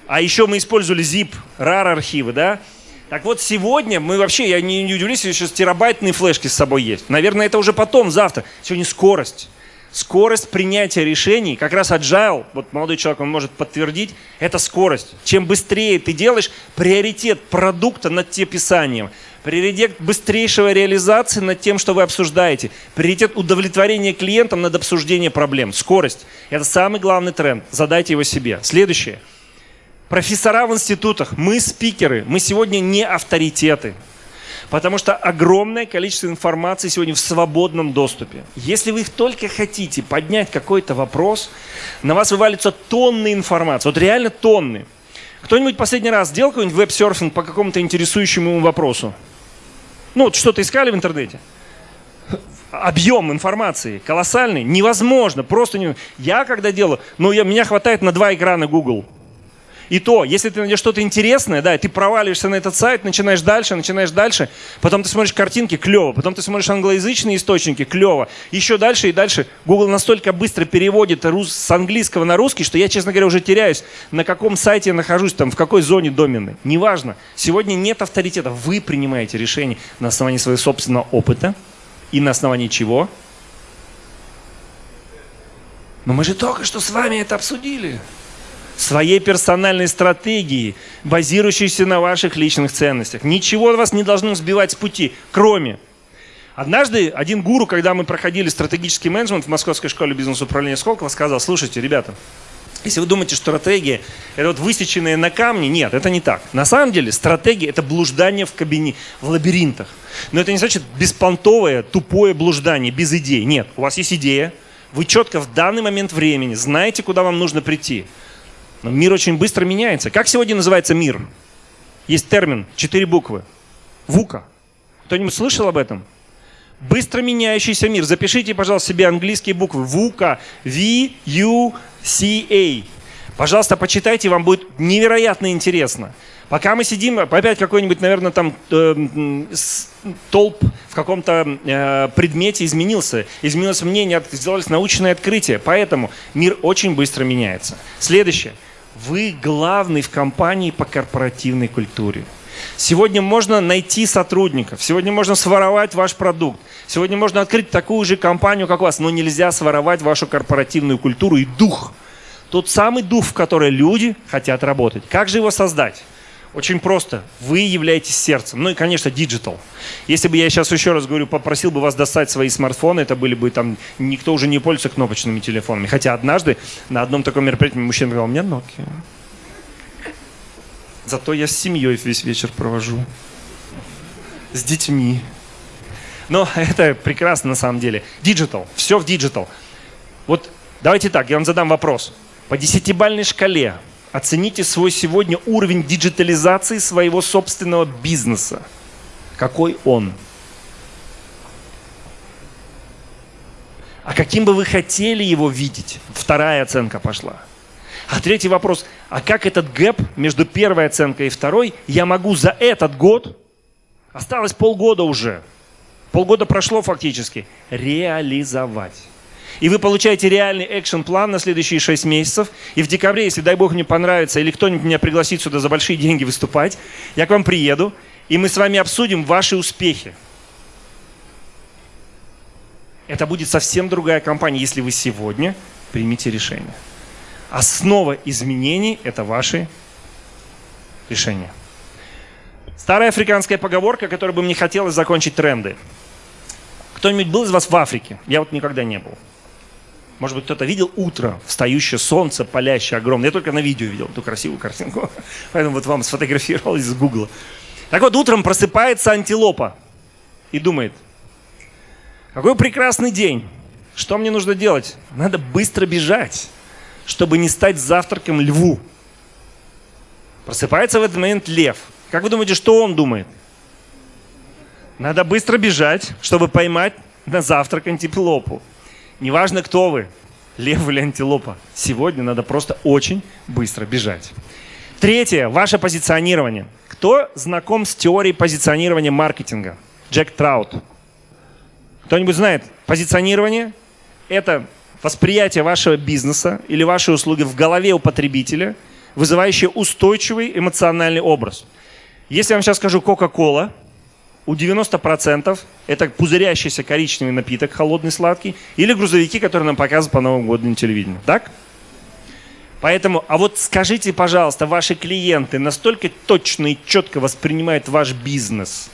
А еще мы использовали zip, RAR архивы, да? Так вот, сегодня мы вообще, я не, удивлюсь, если сейчас терабайтные флешки с собой есть. Наверное, это уже потом, завтра. Сегодня скорость. Скорость принятия решений, как раз agile, вот молодой человек, он может подтвердить, это скорость. Чем быстрее ты делаешь, приоритет продукта над писанием, приоритет быстрейшего реализации над тем, что вы обсуждаете, приоритет удовлетворения клиентам над обсуждением проблем. Скорость – это самый главный тренд. Задайте его себе. Следующее – профессора в институтах, мы спикеры, мы сегодня не авторитеты. Потому что огромное количество информации сегодня в свободном доступе. Если вы только хотите поднять какой-то вопрос, на вас вывалится тонны информации. Вот реально тонны. Кто-нибудь последний раз делал какой-нибудь веб-серфинг по какому-то интересующему ему вопросу? Ну, вот что-то искали в интернете? Объем информации колоссальный, невозможно, просто не... Я когда делаю, ну, я, меня хватает на два экрана Google – и то, если ты найдешь что-то интересное, да, ты проваливаешься на этот сайт, начинаешь дальше, начинаешь дальше, потом ты смотришь картинки, клево, потом ты смотришь англоязычные источники, клево, еще дальше и дальше. Google настолько быстро переводит с английского на русский, что я, честно говоря, уже теряюсь, на каком сайте я нахожусь, там, в какой зоне домены. Неважно. Сегодня нет авторитета. Вы принимаете решение на основании своего собственного опыта и на основании чего? Но мы же только что с вами это обсудили своей персональной стратегии, базирующейся на ваших личных ценностях. Ничего вас не должно сбивать с пути, кроме... Однажды один гуру, когда мы проходили стратегический менеджмент в Московской школе бизнес-управления Сколково, сказал, слушайте, ребята, если вы думаете, что стратегия – это вот высеченные на камне, нет, это не так. На самом деле стратегия – это блуждание в кабине, в лабиринтах. Но это не значит беспонтовое, тупое блуждание, без идей. Нет, у вас есть идея, вы четко в данный момент времени знаете, куда вам нужно прийти. Мир очень быстро меняется. Как сегодня называется мир? Есть термин, четыре буквы. ВУКа. Кто-нибудь слышал об этом? Быстро меняющийся мир. Запишите, пожалуйста, себе английские буквы. ВУКа. V-U-C-A. Пожалуйста, почитайте, вам будет невероятно интересно. Пока мы сидим, опять какой-нибудь, наверное, там э, толп в каком-то э, предмете изменился. Изменилось мнение, сделались научные открытия. Поэтому мир очень быстро меняется. Следующее. Вы главный в компании по корпоративной культуре. Сегодня можно найти сотрудников, сегодня можно своровать ваш продукт, сегодня можно открыть такую же компанию, как у вас, но нельзя своровать вашу корпоративную культуру и дух. Тот самый дух, в который люди хотят работать. Как же его создать? Очень просто. Вы являетесь сердцем. Ну и, конечно, digital. Если бы я сейчас еще раз говорю, попросил бы вас достать свои смартфоны, это были бы там, никто уже не пользуется кнопочными телефонами. Хотя однажды на одном таком мероприятии мужчина говорил, у меня Nokia. Зато я с семьей весь вечер провожу. С детьми. Но это прекрасно на самом деле. Digital. Все в digital. Вот давайте так, я вам задам вопрос. По десятибальной шкале Оцените свой сегодня уровень диджитализации своего собственного бизнеса. Какой он? А каким бы вы хотели его видеть? Вторая оценка пошла. А третий вопрос, а как этот гэп между первой оценкой и второй я могу за этот год, осталось полгода уже, полгода прошло фактически, реализовать? И вы получаете реальный экшен-план на следующие 6 месяцев. И в декабре, если, дай бог, мне понравится, или кто-нибудь меня пригласит сюда за большие деньги выступать, я к вам приеду, и мы с вами обсудим ваши успехи. Это будет совсем другая компания, если вы сегодня примете решение. Основа изменений – это ваши решения. Старая африканская поговорка, которой бы мне хотелось закончить тренды. Кто-нибудь был из вас в Африке? Я вот никогда не был. Может быть, кто-то видел утро, встающее солнце, палящее, огромное. Я только на видео видел эту красивую картинку. Поэтому вот вам сфотографировал из гугла. Так вот, утром просыпается антилопа и думает, какой прекрасный день. Что мне нужно делать? Надо быстро бежать, чтобы не стать завтраком льву. Просыпается в этот момент лев. Как вы думаете, что он думает? Надо быстро бежать, чтобы поймать на завтрак антилопу. Неважно, кто вы, лев или антилопа, сегодня надо просто очень быстро бежать. Третье, ваше позиционирование. Кто знаком с теорией позиционирования маркетинга? Джек Траут. Кто-нибудь знает? Позиционирование – это восприятие вашего бизнеса или вашей услуги в голове у потребителя, вызывающее устойчивый эмоциональный образ. Если я вам сейчас скажу Coca-Cola – у 90% это пузырящийся коричневый напиток, холодный, сладкий, или грузовики, которые нам показывают по Новому году на телевидении. Так? Поэтому, а вот скажите, пожалуйста, ваши клиенты настолько точно и четко воспринимают ваш бизнес?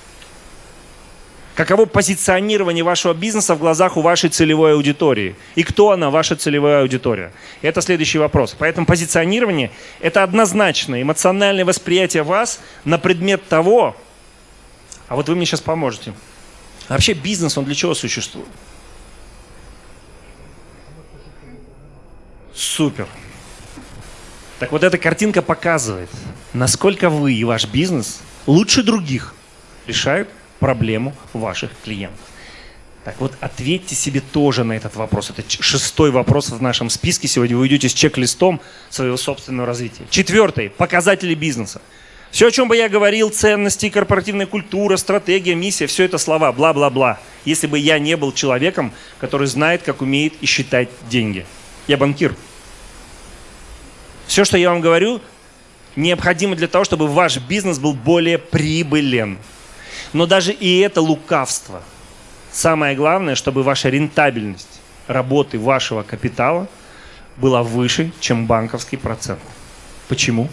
Каково позиционирование вашего бизнеса в глазах у вашей целевой аудитории? И кто она, ваша целевая аудитория? Это следующий вопрос. Поэтому позиционирование – это однозначно эмоциональное восприятие вас на предмет того, а вот вы мне сейчас поможете. А вообще бизнес, он для чего существует? Супер. Так вот эта картинка показывает, насколько вы и ваш бизнес лучше других решают проблему ваших клиентов. Так вот, ответьте себе тоже на этот вопрос. Это шестой вопрос в нашем списке. Сегодня вы идете с чек-листом своего собственного развития. Четвертый. Показатели бизнеса. Все, о чем бы я говорил, ценности, корпоративная культура, стратегия, миссия, все это слова, бла-бла-бла. Если бы я не был человеком, который знает, как умеет и считать деньги. Я банкир. Все, что я вам говорю, необходимо для того, чтобы ваш бизнес был более прибылен. Но даже и это лукавство. Самое главное, чтобы ваша рентабельность работы вашего капитала была выше, чем банковский процент. Почему?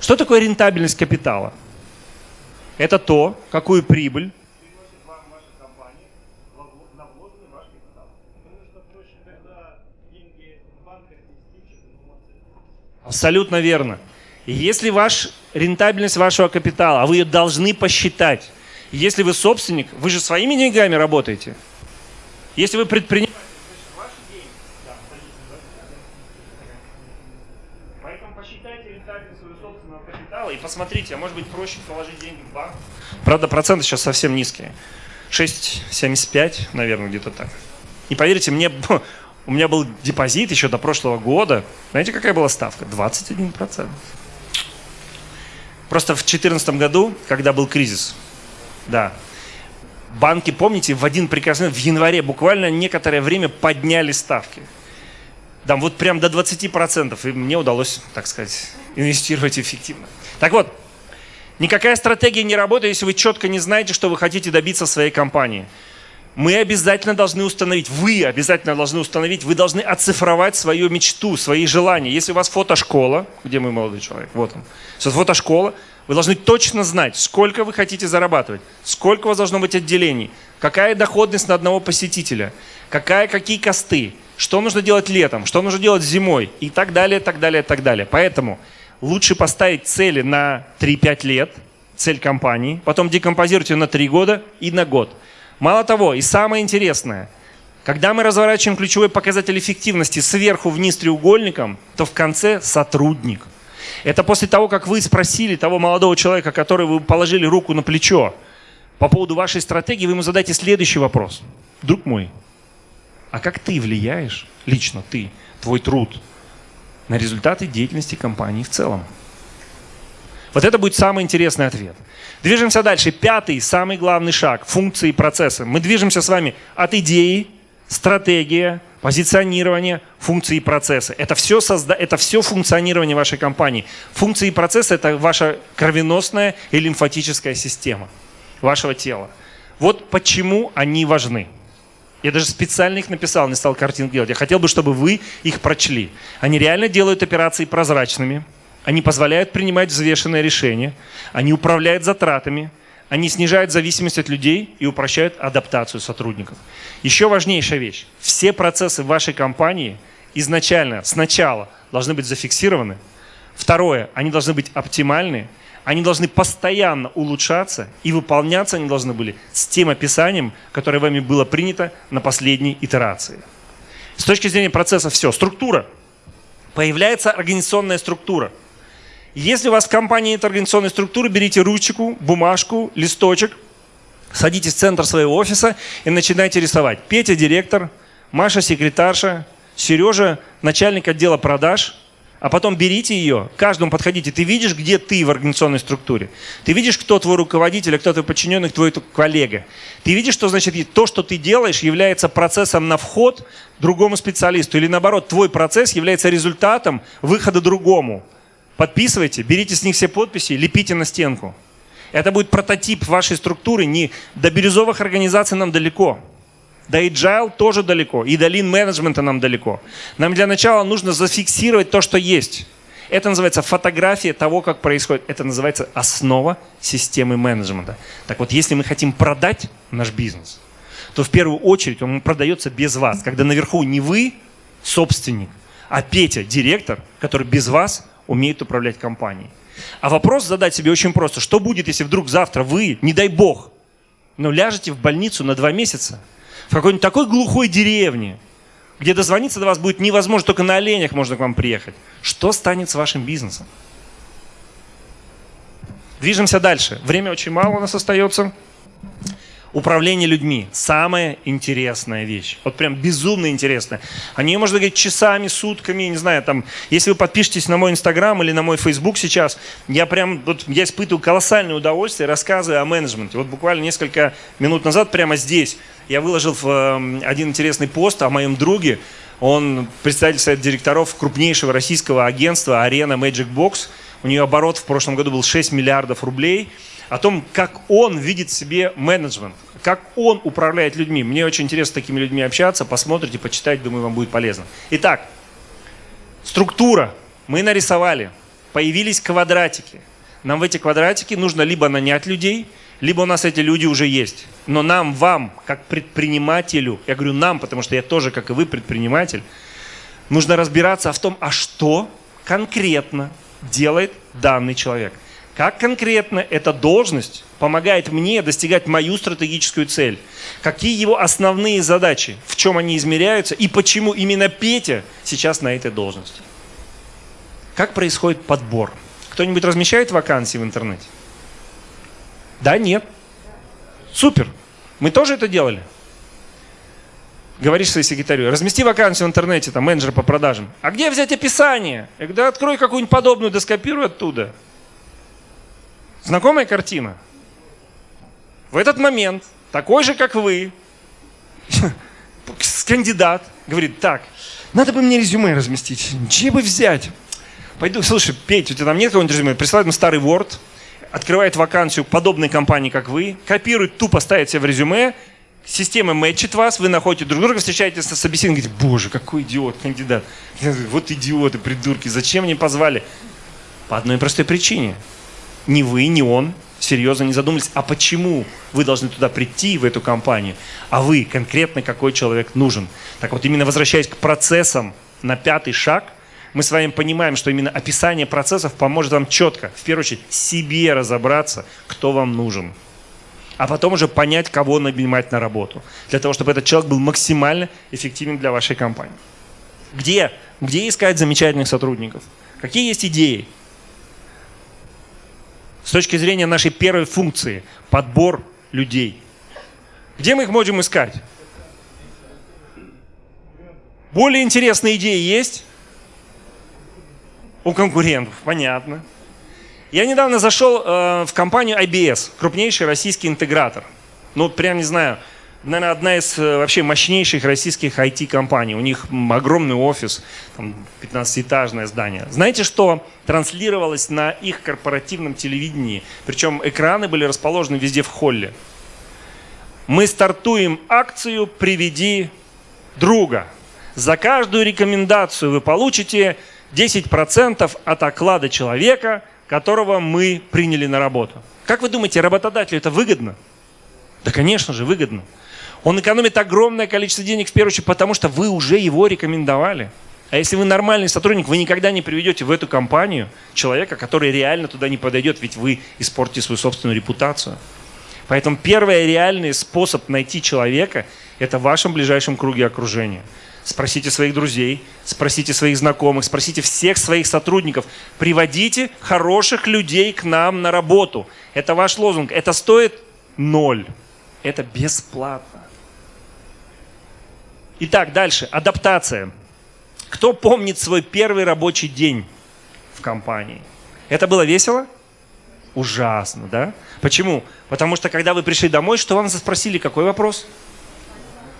Что такое рентабельность капитала? Это то, какую прибыль Абсолютно верно. Если ваш рентабельность вашего капитала, а вы ее должны посчитать, если вы собственник, вы же своими деньгами работаете. Если вы предприниматель, посмотрите, а может быть проще положить деньги в банк. Правда, проценты сейчас совсем низкие. 6,75, наверное, где-то так. И поверьте, мне, у меня был депозит еще до прошлого года. Знаете, какая была ставка? 21%. Просто в 2014 году, когда был кризис, да, банки, помните, в один прекрасный, в январе буквально некоторое время подняли ставки. Там вот прям до 20%, и мне удалось, так сказать, инвестировать эффективно. Так вот, никакая стратегия не работает, если вы четко не знаете, что вы хотите добиться своей компании. Мы обязательно должны установить, вы обязательно должны установить, вы должны оцифровать свою мечту, свои желания. Если у вас фотошкола, где мой молодой человек, вот он, если фотошкола, вы должны точно знать, сколько вы хотите зарабатывать, сколько у вас должно быть отделений, какая доходность на одного посетителя, какая, какие косты, что нужно делать летом, что нужно делать зимой и так далее, так далее, так далее. Поэтому лучше поставить цели на 3-5 лет, цель компании, потом декомпозировать ее на 3 года и на год. Мало того, и самое интересное, когда мы разворачиваем ключевой показатель эффективности сверху вниз треугольником, то в конце сотрудник. Это после того, как вы спросили того молодого человека, который вы положили руку на плечо, по поводу вашей стратегии, вы ему задайте следующий вопрос. Друг мой, а как ты влияешь, лично ты, твой труд, на результаты деятельности компании в целом. Вот это будет самый интересный ответ. Движемся дальше. Пятый, самый главный шаг – функции и процессы. Мы движемся с вами от идеи, стратегия, позиционирование, функции и процессы. Это все, созда... это все функционирование вашей компании. Функции и процессы – это ваша кровеносная и лимфатическая система вашего тела. Вот почему они важны. Я даже специально их написал, не стал картинки делать. Я хотел бы, чтобы вы их прочли. Они реально делают операции прозрачными. Они позволяют принимать взвешенные решения. Они управляют затратами. Они снижают зависимость от людей и упрощают адаптацию сотрудников. Еще важнейшая вещь. Все процессы в вашей компании изначально, сначала должны быть зафиксированы. Второе, они должны быть оптимальны. Они должны постоянно улучшаться и выполняться они должны были с тем описанием, которое вами было принято на последней итерации. С точки зрения процесса все. Структура. Появляется организационная структура – если у вас в компании нет организационной структуры, берите ручку, бумажку, листочек, садитесь в центр своего офиса и начинайте рисовать. Петя – директор, Маша – секретарша, Сережа – начальник отдела продаж, а потом берите ее, каждому подходите. Ты видишь, где ты в организационной структуре. Ты видишь, кто твой руководитель, а кто твой подчиненный, твой коллега. Ты видишь, что значит то, что ты делаешь, является процессом на вход другому специалисту. Или наоборот, твой процесс является результатом выхода другому. Подписывайте, берите с них все подписи, лепите на стенку. Это будет прототип вашей структуры. Не до бирюзовых организаций нам далеко. До agile тоже далеко. И до lean менеджмента нам далеко. Нам для начала нужно зафиксировать то, что есть. Это называется фотография того, как происходит. Это называется основа системы менеджмента. Так вот, если мы хотим продать наш бизнес, то в первую очередь он продается без вас. Когда наверху не вы, собственник, а Петя, директор, который без вас умеет управлять компанией. А вопрос задать себе очень просто. Что будет, если вдруг завтра вы, не дай бог, но ляжете в больницу на два месяца в какой-нибудь такой глухой деревне, где дозвониться до вас будет невозможно, только на оленях можно к вам приехать. Что станет с вашим бизнесом? Движемся дальше. Время очень мало у нас остается. Управление людьми – самая интересная вещь. Вот прям безумно интересная. О ней можно говорить часами, сутками, не знаю, там, если вы подпишетесь на мой инстаграм или на мой фейсбук сейчас, я прям, вот я испытываю колоссальное удовольствие, рассказывая о менеджменте. Вот буквально несколько минут назад прямо здесь я выложил в, э, один интересный пост о моем друге. Он представитель совета директоров крупнейшего российского агентства «Арена Magic Box». У нее оборот в прошлом году был 6 миллиардов рублей – о том, как он видит себе менеджмент, как он управляет людьми. Мне очень интересно с такими людьми общаться, посмотрите, почитать, думаю, вам будет полезно. Итак, структура. Мы нарисовали, появились квадратики. Нам в эти квадратики нужно либо нанять людей, либо у нас эти люди уже есть. Но нам, вам, как предпринимателю, я говорю нам, потому что я тоже, как и вы, предприниматель, нужно разбираться в том, а что конкретно делает данный человек – как конкретно эта должность помогает мне достигать мою стратегическую цель? Какие его основные задачи? В чем они измеряются? И почему именно Петя сейчас на этой должности? Как происходит подбор? Кто-нибудь размещает вакансии в интернете? Да, нет. Супер. Мы тоже это делали. Говоришь своей секретарю, размести вакансию в интернете, там, менеджер по продажам. А где взять описание? Я говорю, да открой какую-нибудь подобную, да скопируй оттуда. Знакомая картина? В этот момент такой же, как вы, кандидат говорит, так, надо бы мне резюме разместить, где бы взять? Пойду, слушай, Петь, у тебя там нет какого-нибудь резюме? Присылает ему старый Word, открывает вакансию подобной компании, как вы, копирует, тупо ставит себе в резюме, система мэтчит вас, вы находите друг друга, встречаетесь на собеседовании, говорите, боже, какой идиот, кандидат. Вот идиоты, придурки, зачем мне позвали? По одной простой причине – ни вы, ни он серьезно не задумались, а почему вы должны туда прийти, в эту компанию, а вы конкретно какой человек нужен. Так вот, именно возвращаясь к процессам на пятый шаг, мы с вами понимаем, что именно описание процессов поможет вам четко, в первую очередь, себе разобраться, кто вам нужен. А потом уже понять, кого нанимать на работу. Для того, чтобы этот человек был максимально эффективен для вашей компании. Где? Где искать замечательных сотрудников? Какие есть идеи? С точки зрения нашей первой функции – подбор людей. Где мы их можем искать? Более интересные идеи есть? У конкурентов, понятно. Я недавно зашел э, в компанию IBS, крупнейший российский интегратор. Ну, прям не знаю, наверное, одна из э, вообще мощнейших российских IT-компаний. У них огромный офис, там 15-этажное здание. Знаете, что транслировалось на их корпоративном телевидении? Причем экраны были расположены везде в холле. Мы стартуем акцию «Приведи друга». За каждую рекомендацию вы получите 10% от оклада человека, которого мы приняли на работу. Как вы думаете, работодателю это выгодно? Да, конечно же, выгодно. Он экономит огромное количество денег, в первую очередь, потому что вы уже его рекомендовали. А если вы нормальный сотрудник, вы никогда не приведете в эту компанию человека, который реально туда не подойдет, ведь вы испортите свою собственную репутацию. Поэтому первый реальный способ найти человека – это в вашем ближайшем круге окружения. Спросите своих друзей, спросите своих знакомых, спросите всех своих сотрудников. Приводите хороших людей к нам на работу. Это ваш лозунг. Это стоит ноль. Это бесплатно. Итак, дальше. Адаптация. Кто помнит свой первый рабочий день в компании? Это было весело? Ужасно, да? Почему? Потому что когда вы пришли домой, что вам спросили? Какой вопрос?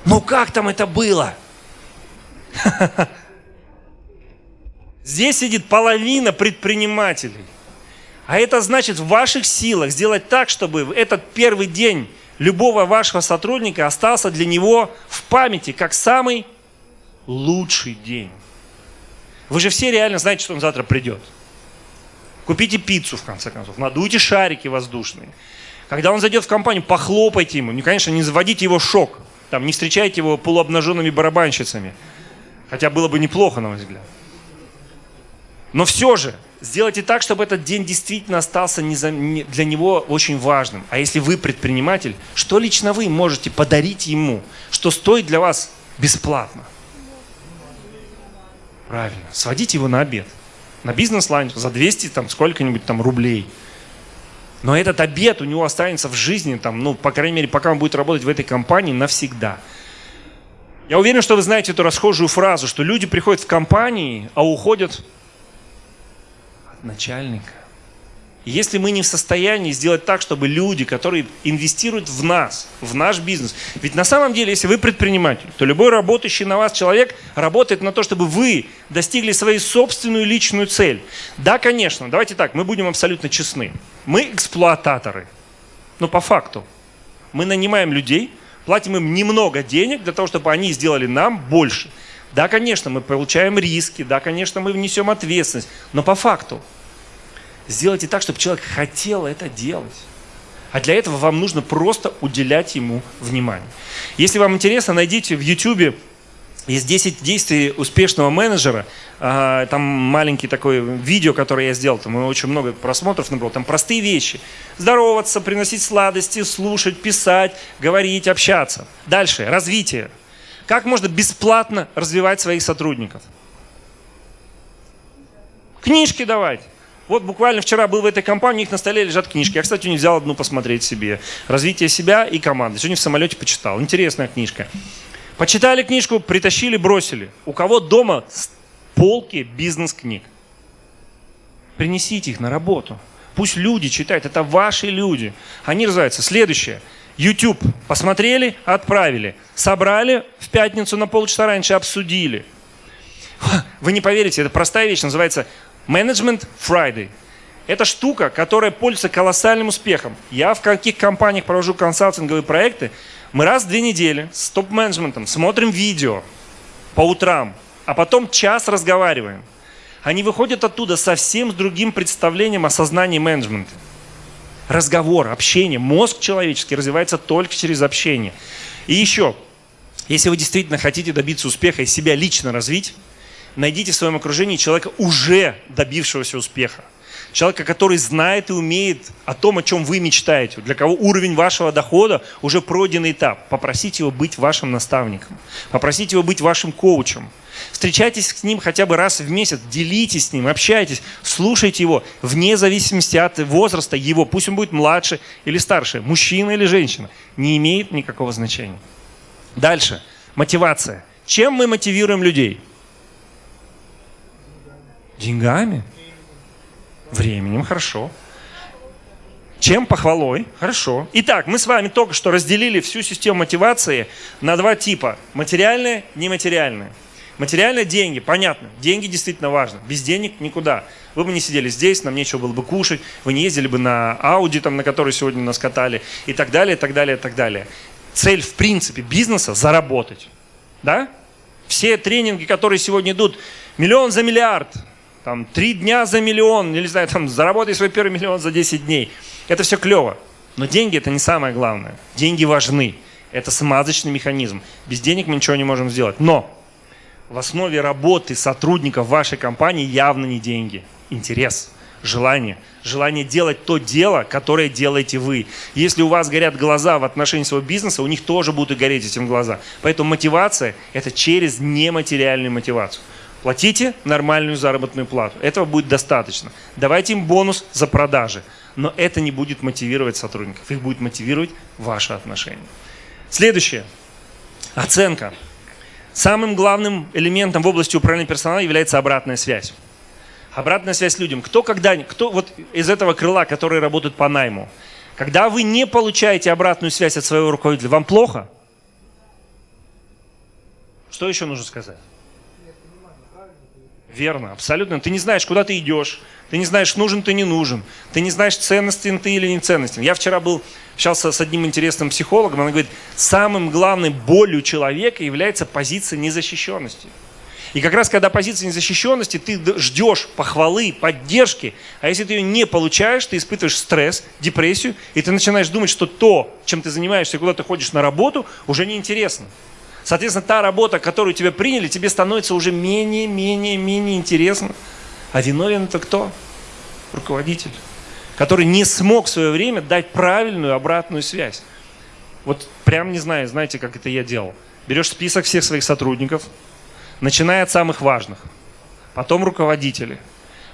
Ну как там это было? Здесь сидит половина предпринимателей. А это значит в ваших силах сделать так, чтобы этот первый день любого вашего сотрудника остался для него в памяти как самый лучший день. Вы же все реально знаете, что он завтра придет. Купите пиццу, в конце концов, надуйте шарики воздушные. Когда он зайдет в компанию, похлопайте ему. Ну, конечно, не заводите его в шок. Там, не встречайте его полуобнаженными барабанщицами. Хотя было бы неплохо, на мой взгляд. Но все же, сделайте так, чтобы этот день действительно остался для него очень важным. А если вы предприниматель, что лично вы можете подарить ему, что стоит для вас бесплатно? Правильно, сводите его на обед. На бизнес-ланч за 200 там сколько-нибудь там рублей. Но этот обед у него останется в жизни, там, ну, по крайней мере, пока он будет работать в этой компании навсегда. Я уверен, что вы знаете эту расхожую фразу, что люди приходят в компании, а уходят начальника. Если мы не в состоянии сделать так, чтобы люди, которые инвестируют в нас, в наш бизнес, ведь на самом деле, если вы предприниматель, то любой работающий на вас человек работает на то, чтобы вы достигли свою собственную личную цель. Да, конечно, давайте так, мы будем абсолютно честны. Мы эксплуататоры, но по факту. Мы нанимаем людей, платим им немного денег для того, чтобы они сделали нам больше. Да, конечно, мы получаем риски, да, конечно, мы внесем ответственность, но по факту – сделайте так, чтобы человек хотел это делать. А для этого вам нужно просто уделять ему внимание. Если вам интересно, найдите в YouTube есть 10 действий успешного менеджера. А, там маленький такое видео, которое я сделал, там очень много просмотров набрал. Там простые вещи. Здороваться, приносить сладости, слушать, писать, говорить, общаться. Дальше. Развитие. Как можно бесплатно развивать своих сотрудников? Книжки давать. Вот буквально вчера был в этой компании, у них на столе лежат книжки. Я, кстати, не взял одну посмотреть себе. «Развитие себя и команды». Сегодня в самолете почитал. Интересная книжка. Почитали книжку, притащили, бросили. У кого дома полки бизнес-книг? Принесите их на работу. Пусть люди читают. Это ваши люди. Они развиваются. Следующее. YouTube. Посмотрели, отправили. Собрали в пятницу на полчаса раньше, обсудили. Вы не поверите, это простая вещь, называется Management Friday. Это штука, которая пользуется колоссальным успехом. Я в каких компаниях провожу консалтинговые проекты, мы раз в две недели с топ-менеджментом смотрим видео по утрам, а потом час разговариваем. Они выходят оттуда совсем с другим представлением о сознании менеджмента. Разговор, общение, мозг человеческий развивается только через общение. И еще, если вы действительно хотите добиться успеха и себя лично развить, найдите в своем окружении человека, уже добившегося успеха. Человека, который знает и умеет о том, о чем вы мечтаете, для кого уровень вашего дохода уже пройденный этап. Попросите его быть вашим наставником, попросите его быть вашим коучем. Встречайтесь с ним хотя бы раз в месяц, делитесь с ним, общайтесь, слушайте его, вне зависимости от возраста его, пусть он будет младше или старше, мужчина или женщина, не имеет никакого значения. Дальше. Мотивация. Чем мы мотивируем людей? Деньгами. Временем, хорошо. Чем похвалой? Хорошо. Итак, мы с вами только что разделили всю систему мотивации на два типа. Материальное, нематериальное. Материальное – деньги, понятно. Деньги действительно важны. Без денег никуда. Вы бы не сидели здесь, нам нечего было бы кушать, вы не ездили бы на Ауди, там, на который сегодня нас катали, и так далее, и так далее, и так далее. Цель, в принципе, бизнеса – заработать. Да? Все тренинги, которые сегодня идут, миллион за миллиард, там, три дня за миллион, не знаю, там, заработай свой первый миллион за 10 дней. Это все клево. Но деньги – это не самое главное. Деньги важны. Это смазочный механизм. Без денег мы ничего не можем сделать. Но в основе работы сотрудников вашей компании явно не деньги. Интерес, желание. Желание делать то дело, которое делаете вы. Если у вас горят глаза в отношении своего бизнеса, у них тоже будут гореть этим глаза. Поэтому мотивация – это через нематериальную мотивацию. Платите нормальную заработную плату. Этого будет достаточно. Давайте им бонус за продажи. Но это не будет мотивировать сотрудников. Их будет мотивировать ваши отношения. Следующее. Оценка. Самым главным элементом в области управления персоналом является обратная связь. Обратная связь людям. Кто когда, кто вот из этого крыла, которые работают по найму, когда вы не получаете обратную связь от своего руководителя, вам плохо? Что еще нужно сказать? Верно, абсолютно. Ты не знаешь, куда ты идешь. Ты не знаешь, нужен ты, не нужен. Ты не знаешь, ценностен ты или не ценностен. Я вчера был, общался с одним интересным психологом, он говорит, самым главным болью человека является позиция незащищенности. И как раз когда позиция незащищенности, ты ждешь похвалы, поддержки, а если ты ее не получаешь, ты испытываешь стресс, депрессию, и ты начинаешь думать, что то, чем ты занимаешься, куда ты ходишь на работу, уже неинтересно. Соответственно, та работа, которую тебя приняли, тебе становится уже менее, менее, менее интересна. А виновен это кто? Руководитель, который не смог в свое время дать правильную обратную связь. Вот прям не знаю, знаете, как это я делал. Берешь список всех своих сотрудников, начиная от самых важных, потом руководители,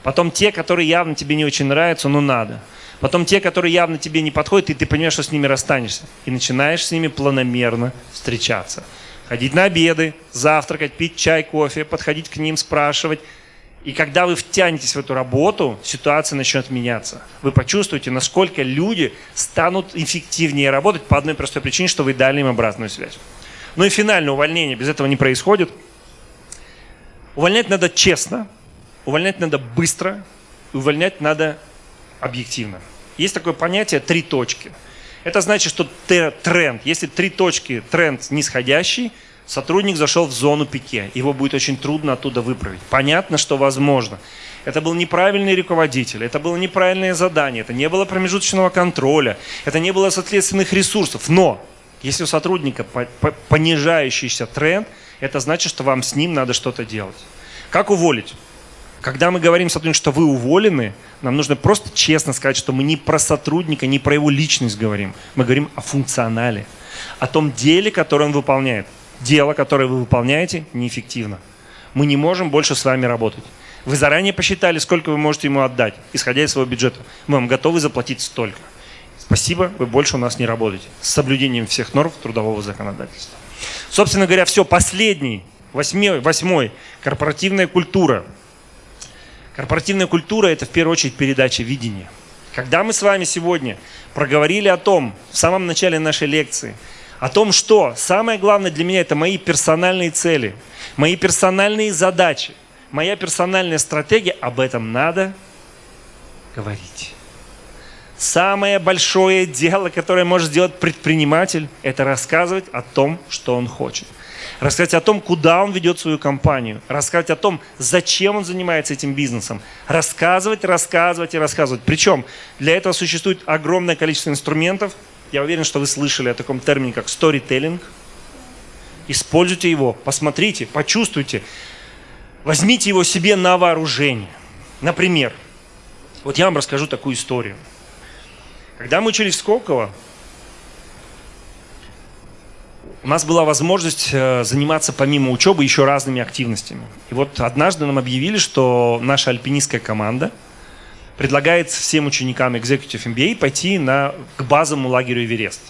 потом те, которые явно тебе не очень нравятся, но надо. Потом те, которые явно тебе не подходят, и ты понимаешь, что с ними расстанешься. И начинаешь с ними планомерно встречаться ходить на обеды, завтракать, пить чай, кофе, подходить к ним, спрашивать. И когда вы втянетесь в эту работу, ситуация начнет меняться. Вы почувствуете, насколько люди станут эффективнее работать по одной простой причине, что вы дали им обратную связь. Ну и финальное увольнение без этого не происходит. Увольнять надо честно, увольнять надо быстро, увольнять надо объективно. Есть такое понятие «три точки». Это значит, что тренд, если три точки, тренд нисходящий, сотрудник зашел в зону пике. Его будет очень трудно оттуда выправить. Понятно, что возможно. Это был неправильный руководитель, это было неправильное задание, это не было промежуточного контроля, это не было соответственных ресурсов. Но если у сотрудника понижающийся тренд, это значит, что вам с ним надо что-то делать. Как уволить? Когда мы говорим сотруднику, что вы уволены, нам нужно просто честно сказать, что мы не про сотрудника, не про его личность говорим. Мы говорим о функционале, о том деле, которое он выполняет. Дело, которое вы выполняете, неэффективно. Мы не можем больше с вами работать. Вы заранее посчитали, сколько вы можете ему отдать, исходя из своего бюджета. Мы вам готовы заплатить столько. Спасибо, вы больше у нас не работаете. С соблюдением всех норм трудового законодательства. Собственно говоря, все, последний, восьмой, восьмой корпоративная культура – Корпоративная культура – это в первую очередь передача видения. Когда мы с вами сегодня проговорили о том, в самом начале нашей лекции, о том, что самое главное для меня – это мои персональные цели, мои персональные задачи, моя персональная стратегия, об этом надо говорить. Самое большое дело, которое может сделать предприниматель, это рассказывать о том, что он хочет – рассказать о том, куда он ведет свою компанию, рассказать о том, зачем он занимается этим бизнесом, рассказывать, рассказывать и рассказывать. Причем для этого существует огромное количество инструментов. Я уверен, что вы слышали о таком термине, как storytelling. Используйте его, посмотрите, почувствуйте, возьмите его себе на вооружение. Например, вот я вам расскажу такую историю. Когда мы учились в Сколково, у нас была возможность э, заниматься помимо учебы еще разными активностями. И вот однажды нам объявили, что наша альпинистская команда предлагает всем ученикам Executive MBA пойти на, к базовому лагерю Эверест.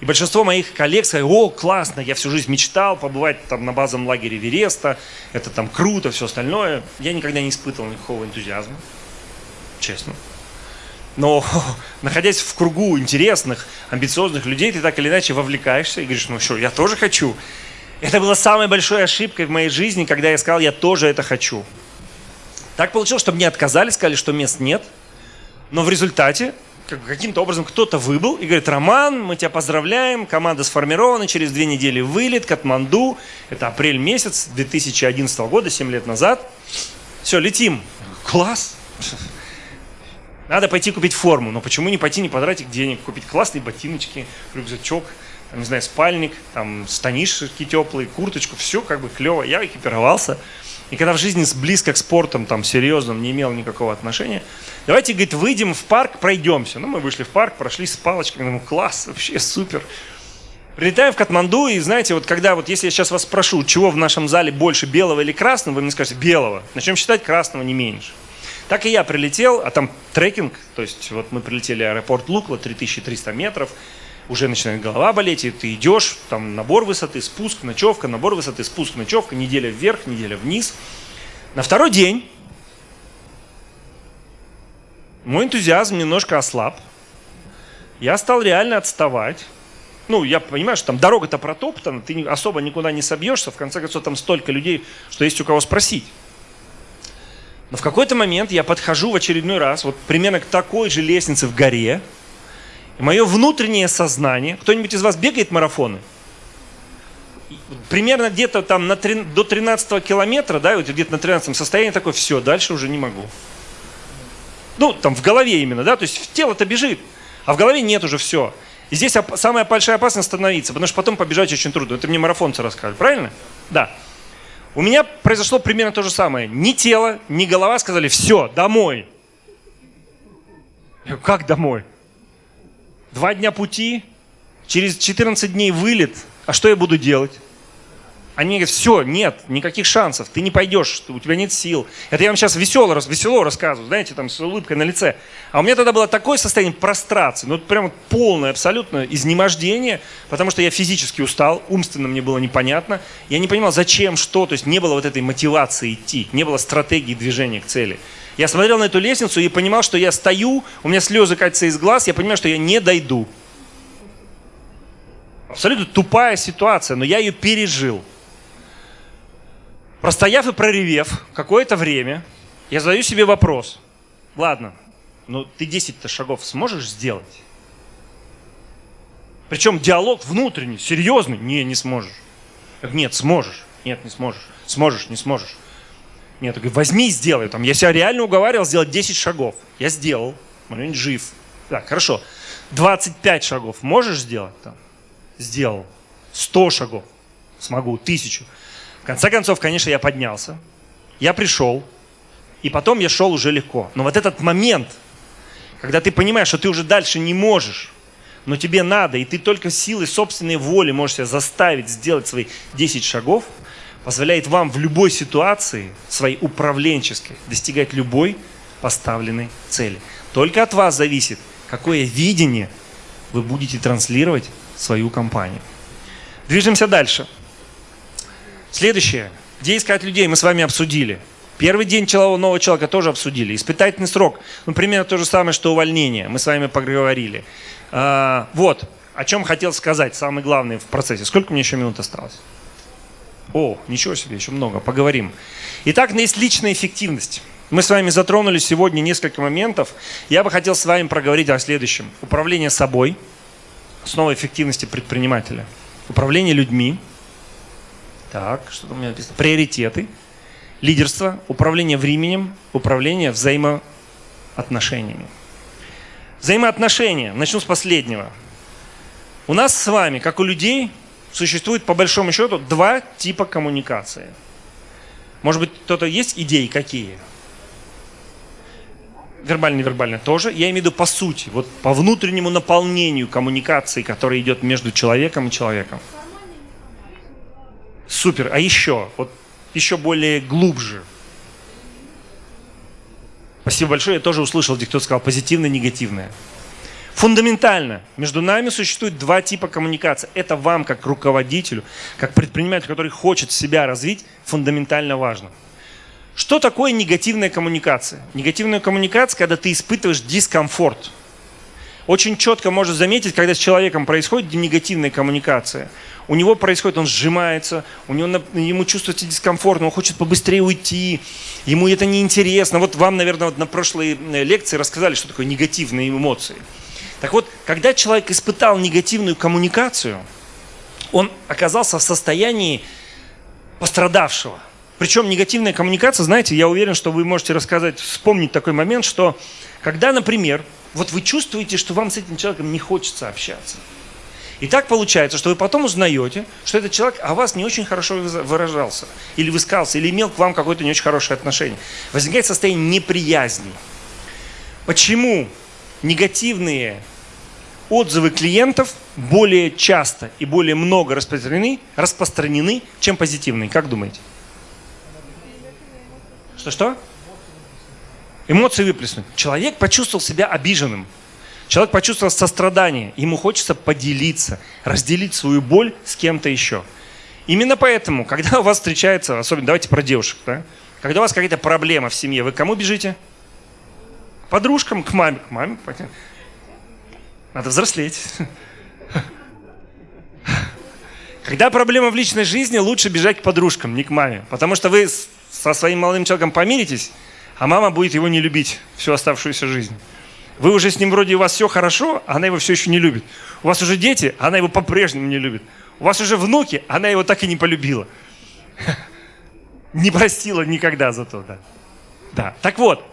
И большинство моих коллег сказали, о, классно, я всю жизнь мечтал побывать там на базовом лагере Вереста, это там круто, все остальное. Я никогда не испытывал никакого энтузиазма, честно. Но находясь в кругу интересных, амбициозных людей, ты так или иначе вовлекаешься и говоришь, ну что, я тоже хочу. Это было самой большой ошибкой в моей жизни, когда я сказал, я тоже это хочу. Так получилось, что мне отказали, сказали, что мест нет. Но в результате каким-то образом кто-то выбыл и говорит, Роман, мы тебя поздравляем, команда сформирована, через две недели вылет, Катманду, это апрель месяц 2011 года, 7 лет назад. Все, летим. Класс. Надо пойти купить форму, но почему не пойти, не потратить денег, купить классные ботиночки, рюкзачок, там, не знаю, спальник, там, станишки теплые, курточку, все как бы клево. Я экипировался. И когда в жизни близко к спортам, там, серьезным, не имел никакого отношения, давайте, говорит, выйдем в парк, пройдемся. Ну, мы вышли в парк, прошли с палочками, думаю, класс, вообще супер. Прилетаем в Катманду, и знаете, вот когда, вот если я сейчас вас спрошу, чего в нашем зале больше, белого или красного, вы мне скажете, белого. Начнем считать, красного не меньше. Так и я прилетел, а там трекинг, то есть вот мы прилетели в аэропорт Лукла, 3300 метров, уже начинает голова болеть, и ты идешь, там набор высоты, спуск, ночевка, набор высоты, спуск, ночевка, неделя вверх, неделя вниз. На второй день мой энтузиазм немножко ослаб. Я стал реально отставать. Ну, я понимаю, что там дорога-то протоптана, ты особо никуда не собьешься, в конце концов там столько людей, что есть у кого спросить. Но в какой-то момент я подхожу в очередной раз, вот примерно к такой же лестнице в горе, и мое внутреннее сознание, кто-нибудь из вас бегает марафоны? Примерно где-то там на 3, до 13 километра, да, вот где-то на 13 состоянии такой, все, дальше уже не могу. Ну, там в голове именно, да, то есть тело-то бежит, а в голове нет уже все. И здесь самая большая опасность остановиться, потому что потом побежать очень трудно. Это мне марафонцы рассказывают, правильно? Да. У меня произошло примерно то же самое. Ни тело, ни голова сказали, все, домой. Я говорю, как домой? Два дня пути, через 14 дней вылет, а что я буду делать? Они говорят, все, нет, никаких шансов, ты не пойдешь, у тебя нет сил. Это я вам сейчас весело, весело рассказываю, знаете, там с улыбкой на лице. А у меня тогда было такое состояние прострации, ну прям полное абсолютно изнемождение, потому что я физически устал, умственно мне было непонятно. Я не понимал, зачем, что, то есть не было вот этой мотивации идти, не было стратегии движения к цели. Я смотрел на эту лестницу и понимал, что я стою, у меня слезы катятся из глаз, я понимаю, что я не дойду. Абсолютно тупая ситуация, но я ее пережил. Простояв и проревев какое-то время, я задаю себе вопрос. Ладно, ну ты 10-то шагов сможешь сделать? Причем диалог внутренний, серьезный. Не, не сможешь. Нет, сможешь. Нет, не сможешь. Сможешь, не сможешь. Нет, я говорю, возьми и сделай. Там, я себя реально уговаривал сделать 10 шагов. Я сделал. Момент жив. Так, хорошо. 25 шагов можешь сделать? Там? Сделал. 100 шагов. Смогу. Тысячу. В конце концов, конечно, я поднялся. Я пришел. И потом я шел уже легко. Но вот этот момент, когда ты понимаешь, что ты уже дальше не можешь, но тебе надо, и ты только силой собственной воли можешь себя заставить сделать свои 10 шагов, позволяет вам в любой ситуации, своей управленческой, достигать любой поставленной цели. Только от вас зависит, какое видение вы будете транслировать в свою компанию. Движемся дальше. Следующее. Где искать людей, мы с вами обсудили. Первый день нового человека тоже обсудили. Испытательный срок. Ну, примерно то же самое, что увольнение. Мы с вами поговорили. А, вот. О чем хотел сказать. Самое главное в процессе. Сколько мне еще минут осталось? О, ничего себе, еще много. Поговорим. Итак, есть личная эффективность. Мы с вами затронули сегодня несколько моментов. Я бы хотел с вами проговорить о следующем. Управление собой. Основа эффективности предпринимателя. Управление людьми – так, что там у меня написано? Приоритеты, лидерство, управление временем, управление взаимоотношениями. Взаимоотношения. Начну с последнего. У нас с вами, как у людей, существует по большому счету два типа коммуникации. Может быть, кто-то есть идеи какие? Вербально, невербально тоже. Я имею в виду по сути, вот по внутреннему наполнению коммуникации, которая идет между человеком и человеком. Супер. А еще, вот еще более глубже. Спасибо большое. Я тоже услышал, где кто сказал позитивное, негативное. Фундаментально между нами существует два типа коммуникации. Это вам, как руководителю, как предпринимателю, который хочет себя развить, фундаментально важно. Что такое негативная коммуникация? Негативная коммуникация, когда ты испытываешь дискомфорт. Очень четко можно заметить, когда с человеком происходит негативная коммуникация. У него происходит, он сжимается, у него, ему чувствуется дискомфорт, он хочет побыстрее уйти, ему это неинтересно. Вот вам, наверное, вот на прошлой э, лекции рассказали, что такое негативные эмоции. Так вот, когда человек испытал негативную коммуникацию, он оказался в состоянии пострадавшего. Причем негативная коммуникация, знаете, я уверен, что вы можете рассказать, вспомнить такой момент, что когда, например, вот вы чувствуете, что вам с этим человеком не хочется общаться. И так получается, что вы потом узнаете, что этот человек о вас не очень хорошо выражался, или высказался, или имел к вам какое-то не очень хорошее отношение. Возникает состояние неприязни. Почему негативные отзывы клиентов более часто и более много распространены, распространены чем позитивные. Как думаете? Что-что? Эмоции выплеснуть. Человек почувствовал себя обиженным. Человек почувствовал сострадание. Ему хочется поделиться, разделить свою боль с кем-то еще. Именно поэтому, когда у вас встречается, особенно давайте про девушек, да? когда у вас какая-то проблема в семье, вы к кому бежите? Подружкам, к маме. К маме. Надо взрослеть. Когда проблема в личной жизни, лучше бежать к подружкам, не к маме. Потому что вы со своим молодым человеком помиритесь, а мама будет его не любить всю оставшуюся жизнь. Вы уже с ним вроде у вас все хорошо, а она его все еще не любит. У вас уже дети, а она его по-прежнему не любит. У вас уже внуки, а она его так и не полюбила. Не простила никогда за то, да. Да. Так вот,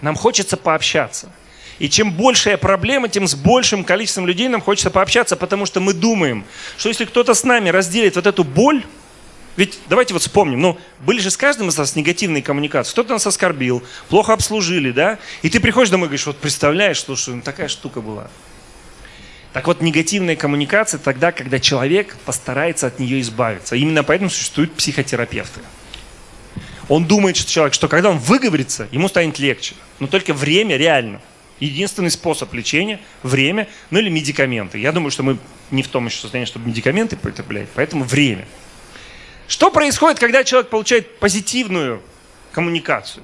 нам хочется пообщаться. И чем большая проблема, тем с большим количеством людей нам хочется пообщаться, потому что мы думаем, что если кто-то с нами разделит вот эту боль, ведь давайте вот вспомним, ну, были же с каждым из нас негативные коммуникации. Кто-то нас оскорбил, плохо обслужили, да? И ты приходишь домой и говоришь, вот представляешь, слушай, ну такая штука была. Так вот, негативная коммуникация тогда, когда человек постарается от нее избавиться. Именно поэтому существуют психотерапевты. Он думает, что человек, что когда он выговорится, ему станет легче. Но только время реально. Единственный способ лечения – время, ну или медикаменты. Я думаю, что мы не в том еще состоянии, чтобы медикаменты потреблять, поэтому время. Что происходит, когда человек получает позитивную коммуникацию?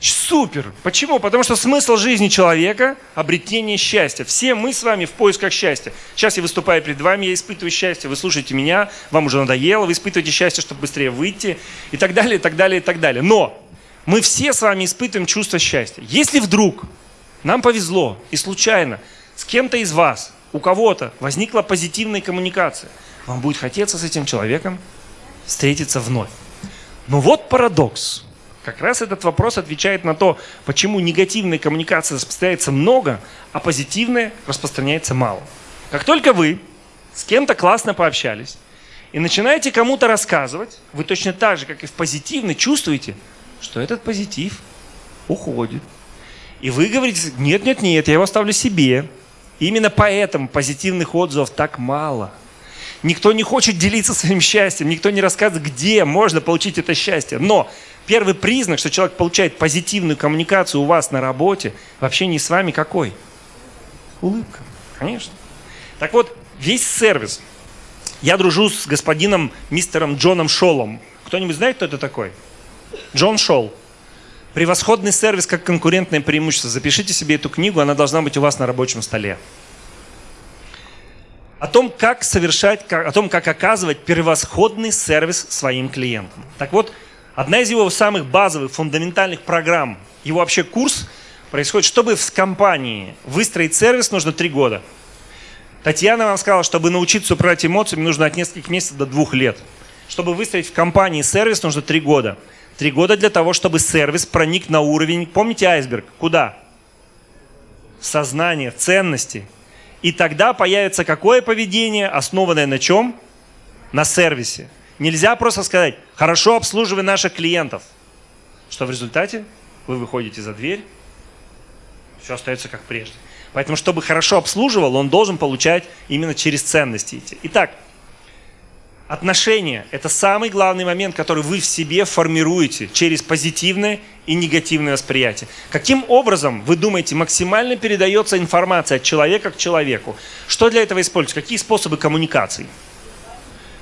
Супер! Почему? Потому что смысл жизни человека – обретение счастья. Все мы с вами в поисках счастья. Сейчас я выступаю перед вами, я испытываю счастье, вы слушаете меня, вам уже надоело, вы испытываете счастье, чтобы быстрее выйти, и так далее, и так далее, и так далее. Но мы все с вами испытываем чувство счастья. Если вдруг нам повезло и случайно с кем-то из вас, у кого-то возникла позитивная коммуникация, вам будет хотеться с этим человеком встретиться вновь. Но вот парадокс. Как раз этот вопрос отвечает на то, почему негативной коммуникации распространяется много, а позитивная распространяется мало. Как только вы с кем-то классно пообщались и начинаете кому-то рассказывать, вы точно так же, как и в позитивной, чувствуете, что этот позитив уходит. И вы говорите, нет, нет, нет, я его оставлю себе. И именно поэтому позитивных отзывов так мало. Никто не хочет делиться своим счастьем, никто не рассказывает, где можно получить это счастье. Но первый признак, что человек получает позитивную коммуникацию у вас на работе, вообще не с вами какой? Улыбка, конечно. Так вот, весь сервис. Я дружу с господином мистером Джоном Шолом. Кто-нибудь знает, кто это такой? Джон Шолл. Превосходный сервис как конкурентное преимущество. Запишите себе эту книгу, она должна быть у вас на рабочем столе. О том, как совершать, о том, как оказывать превосходный сервис своим клиентам. Так вот, одна из его самых базовых, фундаментальных программ, его вообще курс происходит, чтобы в компании выстроить сервис, нужно три года. Татьяна вам сказала, чтобы научиться управлять эмоциями, нужно от нескольких месяцев до двух лет. Чтобы выстроить в компании сервис, нужно три года. Три года для того, чтобы сервис проник на уровень, помните айсберг, куда? В сознание, в ценности. И тогда появится какое поведение, основанное на чем? На сервисе. Нельзя просто сказать, хорошо обслуживай наших клиентов. Что в результате? Вы выходите за дверь, все остается как прежде. Поэтому, чтобы хорошо обслуживал, он должен получать именно через ценности идти. Итак, Отношения – это самый главный момент, который вы в себе формируете через позитивное и негативное восприятие. Каким образом, вы думаете, максимально передается информация от человека к человеку? Что для этого используется? Какие способы коммуникации?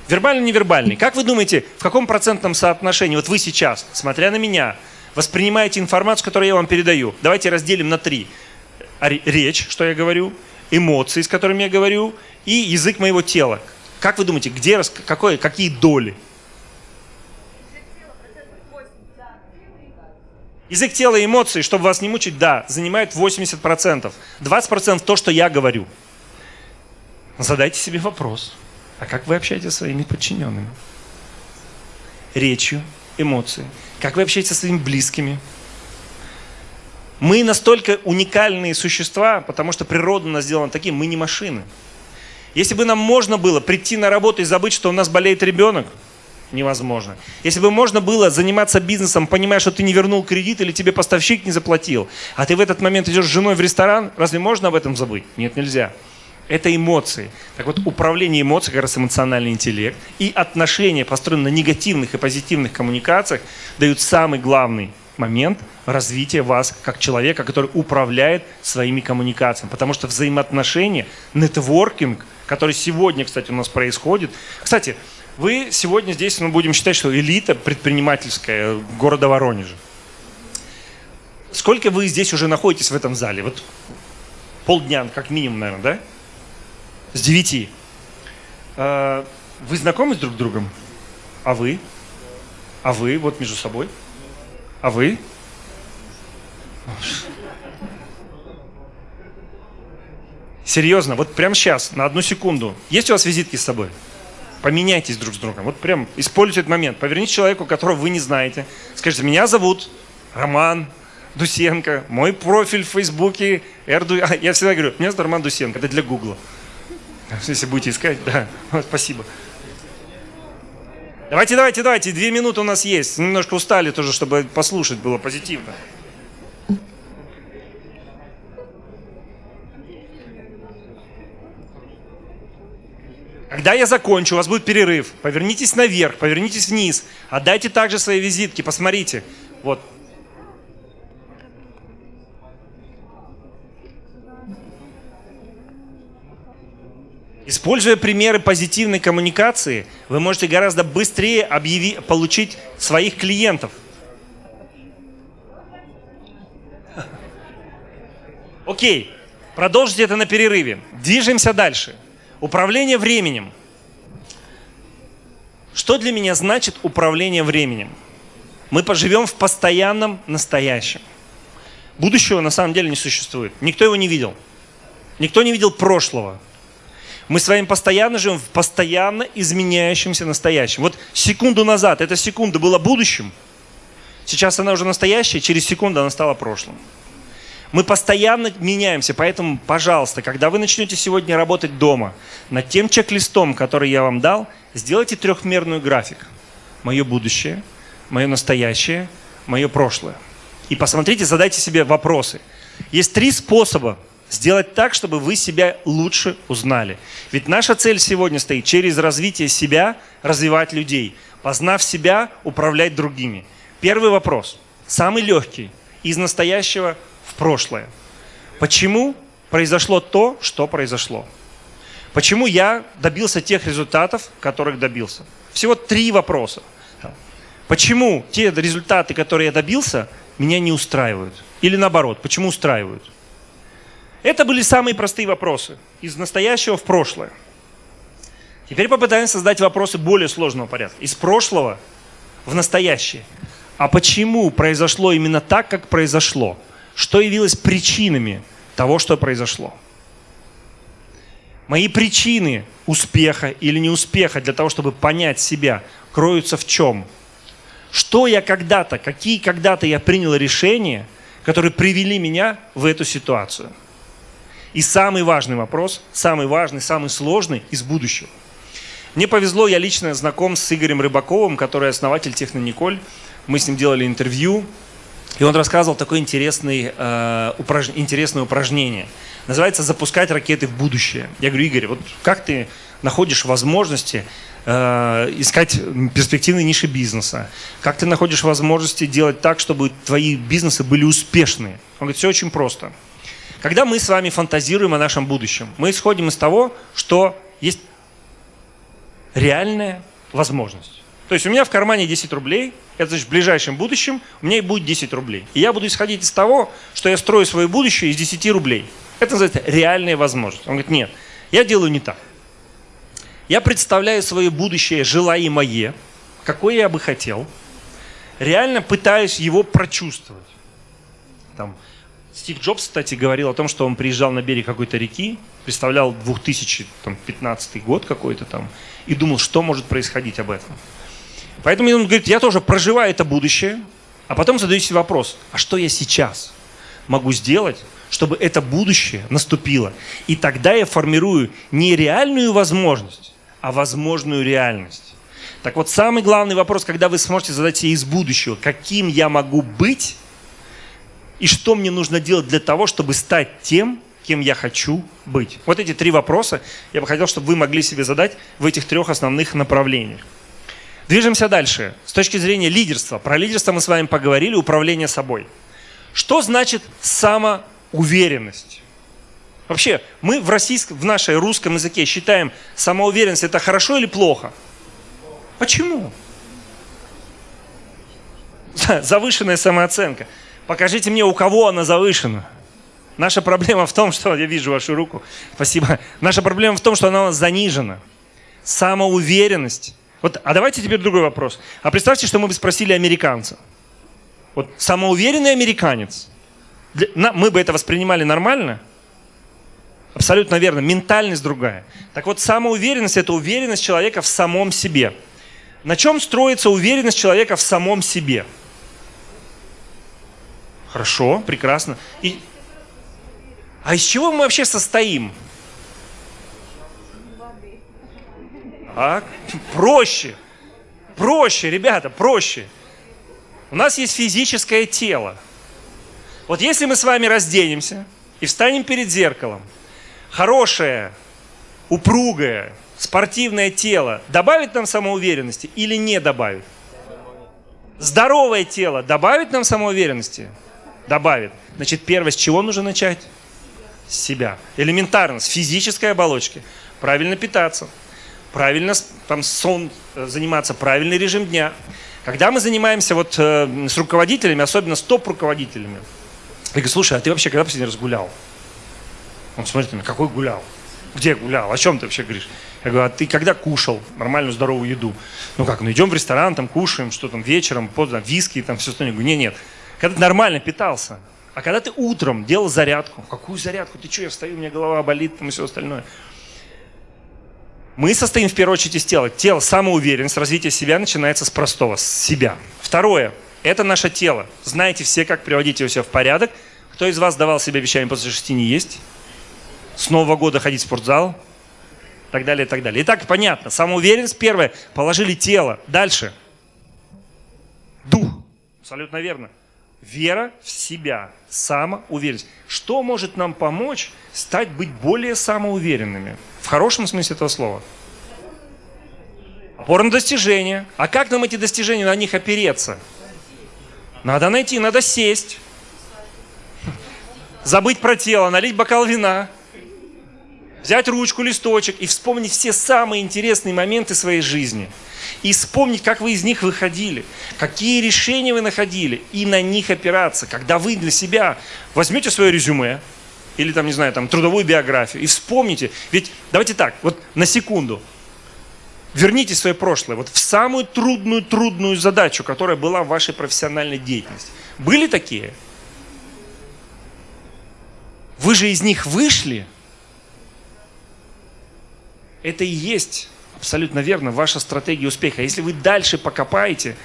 Вербальный, невербальный. Как вы думаете, в каком процентном соотношении, вот вы сейчас, смотря на меня, воспринимаете информацию, которую я вам передаю? Давайте разделим на три. Речь, что я говорю, эмоции, с которыми я говорю, и язык моего тела. Как вы думаете, где, какой, какие доли? Язык тела и эмоции, чтобы вас не мучить, да, занимает 80%. 20% то, что я говорю. Задайте себе вопрос. А как вы общаетесь со своими подчиненными? Речью, эмоции. Как вы общаетесь со своими близкими? Мы настолько уникальные существа, потому что природа нас сделана таким, мы не машины. Если бы нам можно было прийти на работу и забыть, что у нас болеет ребенок, невозможно. Если бы можно было заниматься бизнесом, понимая, что ты не вернул кредит или тебе поставщик не заплатил, а ты в этот момент идешь с женой в ресторан, разве можно об этом забыть? Нет, нельзя. Это эмоции. Так вот, управление эмоциями, как раз эмоциональный интеллект, и отношения, построенные на негативных и позитивных коммуникациях, дают самый главный момент развития вас как человека, который управляет своими коммуникациями. Потому что взаимоотношения, нетворкинг – который сегодня, кстати, у нас происходит. Кстати, вы сегодня здесь, мы будем считать, что элита предпринимательская города Воронежа. Сколько вы здесь уже находитесь в этом зале? Вот полдня, как минимум, наверное, да? С девяти. А, вы знакомы с друг другом? А вы? А вы вот между собой? А вы? Серьезно, вот прямо сейчас, на одну секунду. Есть у вас визитки с собой? Поменяйтесь друг с другом. Вот прям используйте этот момент. Поверните человеку, которого вы не знаете. Скажите, меня зовут Роман Дусенко. Мой профиль в Фейсбуке. Эрду... Я всегда говорю, меня зовут Роман Дусенко. Это для Гугла. Если будете искать, да. Спасибо. Давайте, давайте, давайте. Две минуты у нас есть. Немножко устали тоже, чтобы послушать было позитивно. Когда я закончу, у вас будет перерыв. Повернитесь наверх, повернитесь вниз. Отдайте также свои визитки, посмотрите. Вот. Используя примеры позитивной коммуникации, вы можете гораздо быстрее объяви, получить своих клиентов. Окей, продолжите это на перерыве. Движемся дальше. Управление временем. Что для меня значит управление временем? Мы поживем в постоянном настоящем. Будущего на самом деле не существует. Никто его не видел. Никто не видел прошлого. Мы с вами постоянно живем в постоянно изменяющемся настоящем. Вот секунду назад эта секунда была будущим, сейчас она уже настоящая, через секунду она стала прошлым. Мы постоянно меняемся, поэтому, пожалуйста, когда вы начнете сегодня работать дома, над тем чек-листом, который я вам дал, сделайте трехмерную график. Мое будущее, мое настоящее, мое прошлое. И посмотрите, задайте себе вопросы. Есть три способа сделать так, чтобы вы себя лучше узнали. Ведь наша цель сегодня стоит через развитие себя развивать людей. Познав себя, управлять другими. Первый вопрос, самый легкий, из настоящего прошлое. Почему произошло то, что произошло? Почему я добился тех результатов, которых добился? Всего три вопроса. Почему те результаты, которые я добился, меня не устраивают? Или наоборот, почему устраивают? Это были самые простые вопросы. Из настоящего в прошлое. Теперь попытаемся создать вопросы более сложного порядка. Из прошлого в настоящее. А почему произошло именно так, как произошло? что явилось причинами того, что произошло. Мои причины успеха или неуспеха для того, чтобы понять себя, кроются в чем? Что я когда-то, какие когда-то я принял решения, которые привели меня в эту ситуацию? И самый важный вопрос, самый важный, самый сложный из будущего. Мне повезло, я лично знаком с Игорем Рыбаковым, который основатель Технониколь. Мы с ним делали интервью, и он рассказывал такое интересное, э, упраж... интересное упражнение. Называется «Запускать ракеты в будущее». Я говорю, Игорь, вот как ты находишь возможности э, искать перспективные ниши бизнеса, как ты находишь возможности делать так, чтобы твои бизнесы были успешные. Он говорит, все очень просто. Когда мы с вами фантазируем о нашем будущем, мы исходим из того, что есть реальная возможность. То есть у меня в кармане 10 рублей, это значит в ближайшем будущем у меня и будет 10 рублей. И я буду исходить из того, что я строю свое будущее из 10 рублей. Это называется реальная возможность. Он говорит, нет, я делаю не так. Я представляю свое будущее желаемое, какое я бы хотел, реально пытаюсь его прочувствовать. Там, Стив Джобс, кстати, говорил о том, что он приезжал на берег какой-то реки, представлял 2015 год какой-то там, и думал, что может происходить об этом. Поэтому он говорит, я тоже проживаю это будущее, а потом задаю себе вопрос, а что я сейчас могу сделать, чтобы это будущее наступило? И тогда я формирую не реальную возможность, а возможную реальность. Так вот, самый главный вопрос, когда вы сможете задать себе из будущего, каким я могу быть, и что мне нужно делать для того, чтобы стать тем, кем я хочу быть. Вот эти три вопроса я бы хотел, чтобы вы могли себе задать в этих трех основных направлениях. Движемся дальше. С точки зрения лидерства. Про лидерство мы с вами поговорили, управление собой. Что значит самоуверенность? Вообще, мы в, российском, в нашей русском языке считаем самоуверенность это хорошо или плохо? Почему? Завышенная самооценка. Покажите мне, у кого она завышена. Наша проблема в том, что... Я вижу вашу руку. Спасибо. Наша проблема в том, что она у нас занижена. Самоуверенность вот, а давайте теперь другой вопрос. А представьте, что мы бы спросили американца. Вот самоуверенный американец. Для, на, мы бы это воспринимали нормально? Абсолютно верно. Ментальность другая. Так вот, самоуверенность – это уверенность человека в самом себе. На чем строится уверенность человека в самом себе? Хорошо, прекрасно. И... А из чего мы вообще состоим? А? Проще. Проще, ребята, проще. У нас есть физическое тело. Вот если мы с вами разденемся и встанем перед зеркалом, хорошее, упругое, спортивное тело добавит нам самоуверенности или не добавит? Здоровое тело добавит нам самоуверенности? Добавит. Значит, первое, с чего нужно начать? С себя. Элементарно, с физической оболочки. Правильно питаться правильно там, сон, э, заниматься, правильный режим дня. Когда мы занимаемся вот э, с руководителями, особенно с топ-руководителями, я говорю, слушай, а ты вообще когда последний раз гулял? Он смотрит на меня, какой гулял? Где гулял? О чем ты вообще говоришь? Я говорю, а ты когда кушал нормальную здоровую еду? Ну как, ну идем в ресторан, там кушаем, что там вечером, поздно, виски, там все остальное. Я говорю, нет, нет. Когда ты нормально питался, а когда ты утром делал зарядку, какую зарядку? Ты что, я встаю, у меня голова болит, там и все остальное. Мы состоим в первую очередь из тела. Тело, самоуверенность, развитие себя начинается с простого, с себя. Второе, это наше тело. Знаете все, как приводить его себя в порядок. Кто из вас давал себе обещание после шести не есть? С Нового года ходить в спортзал? И так далее, и так далее. Итак, понятно. Самоуверенность первое. Положили тело. Дальше. Дух. Абсолютно верно. Вера в себя, самоуверенность. Что может нам помочь стать быть более самоуверенными? В хорошем смысле этого слова. Опора на достижения. А как нам эти достижения, на них опереться? Надо найти, надо сесть. Забыть про тело, налить бокал вина. Взять ручку, листочек и вспомнить все самые интересные моменты своей жизни – и вспомнить, как вы из них выходили, какие решения вы находили, и на них опираться. Когда вы для себя возьмете свое резюме, или там, не знаю, там, трудовую биографию, и вспомните, ведь давайте так, вот на секунду, верните свое прошлое, вот в самую трудную, трудную задачу, которая была в вашей профессиональной деятельности. Были такие? Вы же из них вышли. Это и есть Абсолютно верно, ваша стратегия успеха. Если вы дальше покопаете,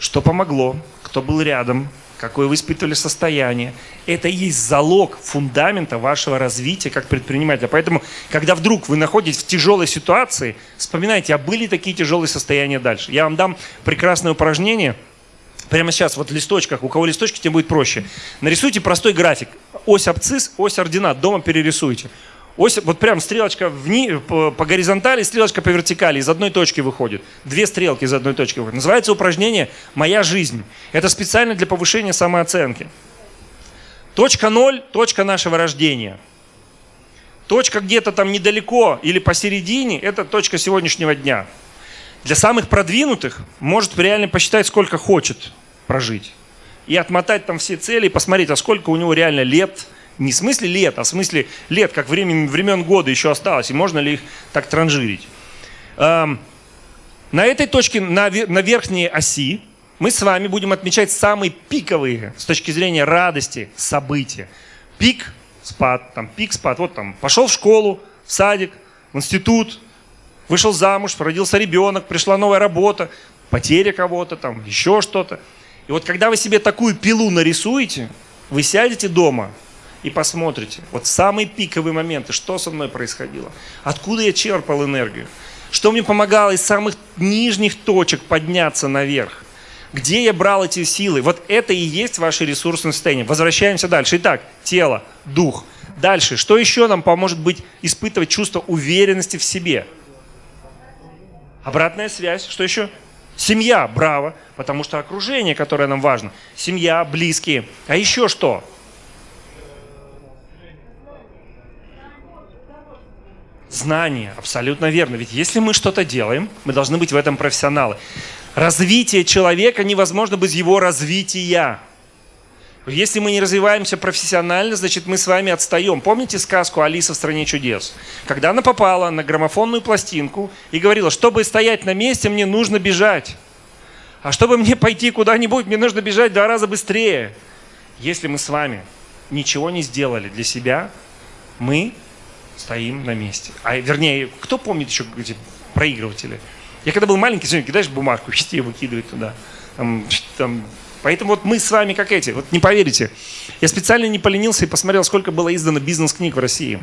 что помогло, кто был рядом, какое вы испытывали состояние, это и есть залог фундамента вашего развития как предпринимателя. Поэтому, когда вдруг вы находитесь в тяжелой ситуации, вспоминайте, а были такие тяжелые состояния дальше. Я вам дам прекрасное упражнение. Прямо сейчас, вот в листочках, у кого листочки, тем будет проще. Нарисуйте простой график. Ось абцисс, ось ординат. Дома перерисуйте. Ось, вот прям стрелочка вни, по, по горизонтали, стрелочка по вертикали, из одной точки выходит. Две стрелки из одной точки выходят. Называется упражнение «Моя жизнь». Это специально для повышения самооценки. Точка ноль – точка нашего рождения. Точка где-то там недалеко или посередине – это точка сегодняшнего дня. Для самых продвинутых может реально посчитать, сколько хочет прожить. И отмотать там все цели, и посмотреть, а сколько у него реально лет – не в смысле лет, а в смысле лет, как времен, времен года еще осталось, и можно ли их так транжирить. Эм, на этой точке, на, на верхней оси, мы с вами будем отмечать самые пиковые с точки зрения радости события. Пик, спад, там пик, спад. Вот там пошел в школу, в садик, в институт, вышел замуж, родился ребенок, пришла новая работа, потеря кого-то, там еще что-то. И вот когда вы себе такую пилу нарисуете, вы сядете дома и посмотрите, вот самые пиковые моменты, что со мной происходило, откуда я черпал энергию, что мне помогало из самых нижних точек подняться наверх, где я брал эти силы. Вот это и есть ваше ресурсное состояние. Возвращаемся дальше. Итак, тело, дух. Дальше, что еще нам поможет быть, испытывать чувство уверенности в себе? Обратная связь, что еще? Семья, браво, потому что окружение, которое нам важно. Семья, близкие. А еще что? Знание, абсолютно верно. Ведь если мы что-то делаем, мы должны быть в этом профессионалы. Развитие человека невозможно без его развития. Если мы не развиваемся профессионально, значит мы с вами отстаем. Помните сказку «Алиса в стране чудес»? Когда она попала на граммофонную пластинку и говорила, чтобы стоять на месте, мне нужно бежать. А чтобы мне пойти куда-нибудь, мне нужно бежать два раза быстрее. Если мы с вами ничего не сделали для себя, мы стоим на месте. А вернее, кто помнит еще эти проигрыватели? Я когда был маленький, сегодня кидаешь бумажку, и выкидывает туда. Там, там. Поэтому вот мы с вами как эти, вот не поверите. Я специально не поленился и посмотрел, сколько было издано бизнес-книг в России.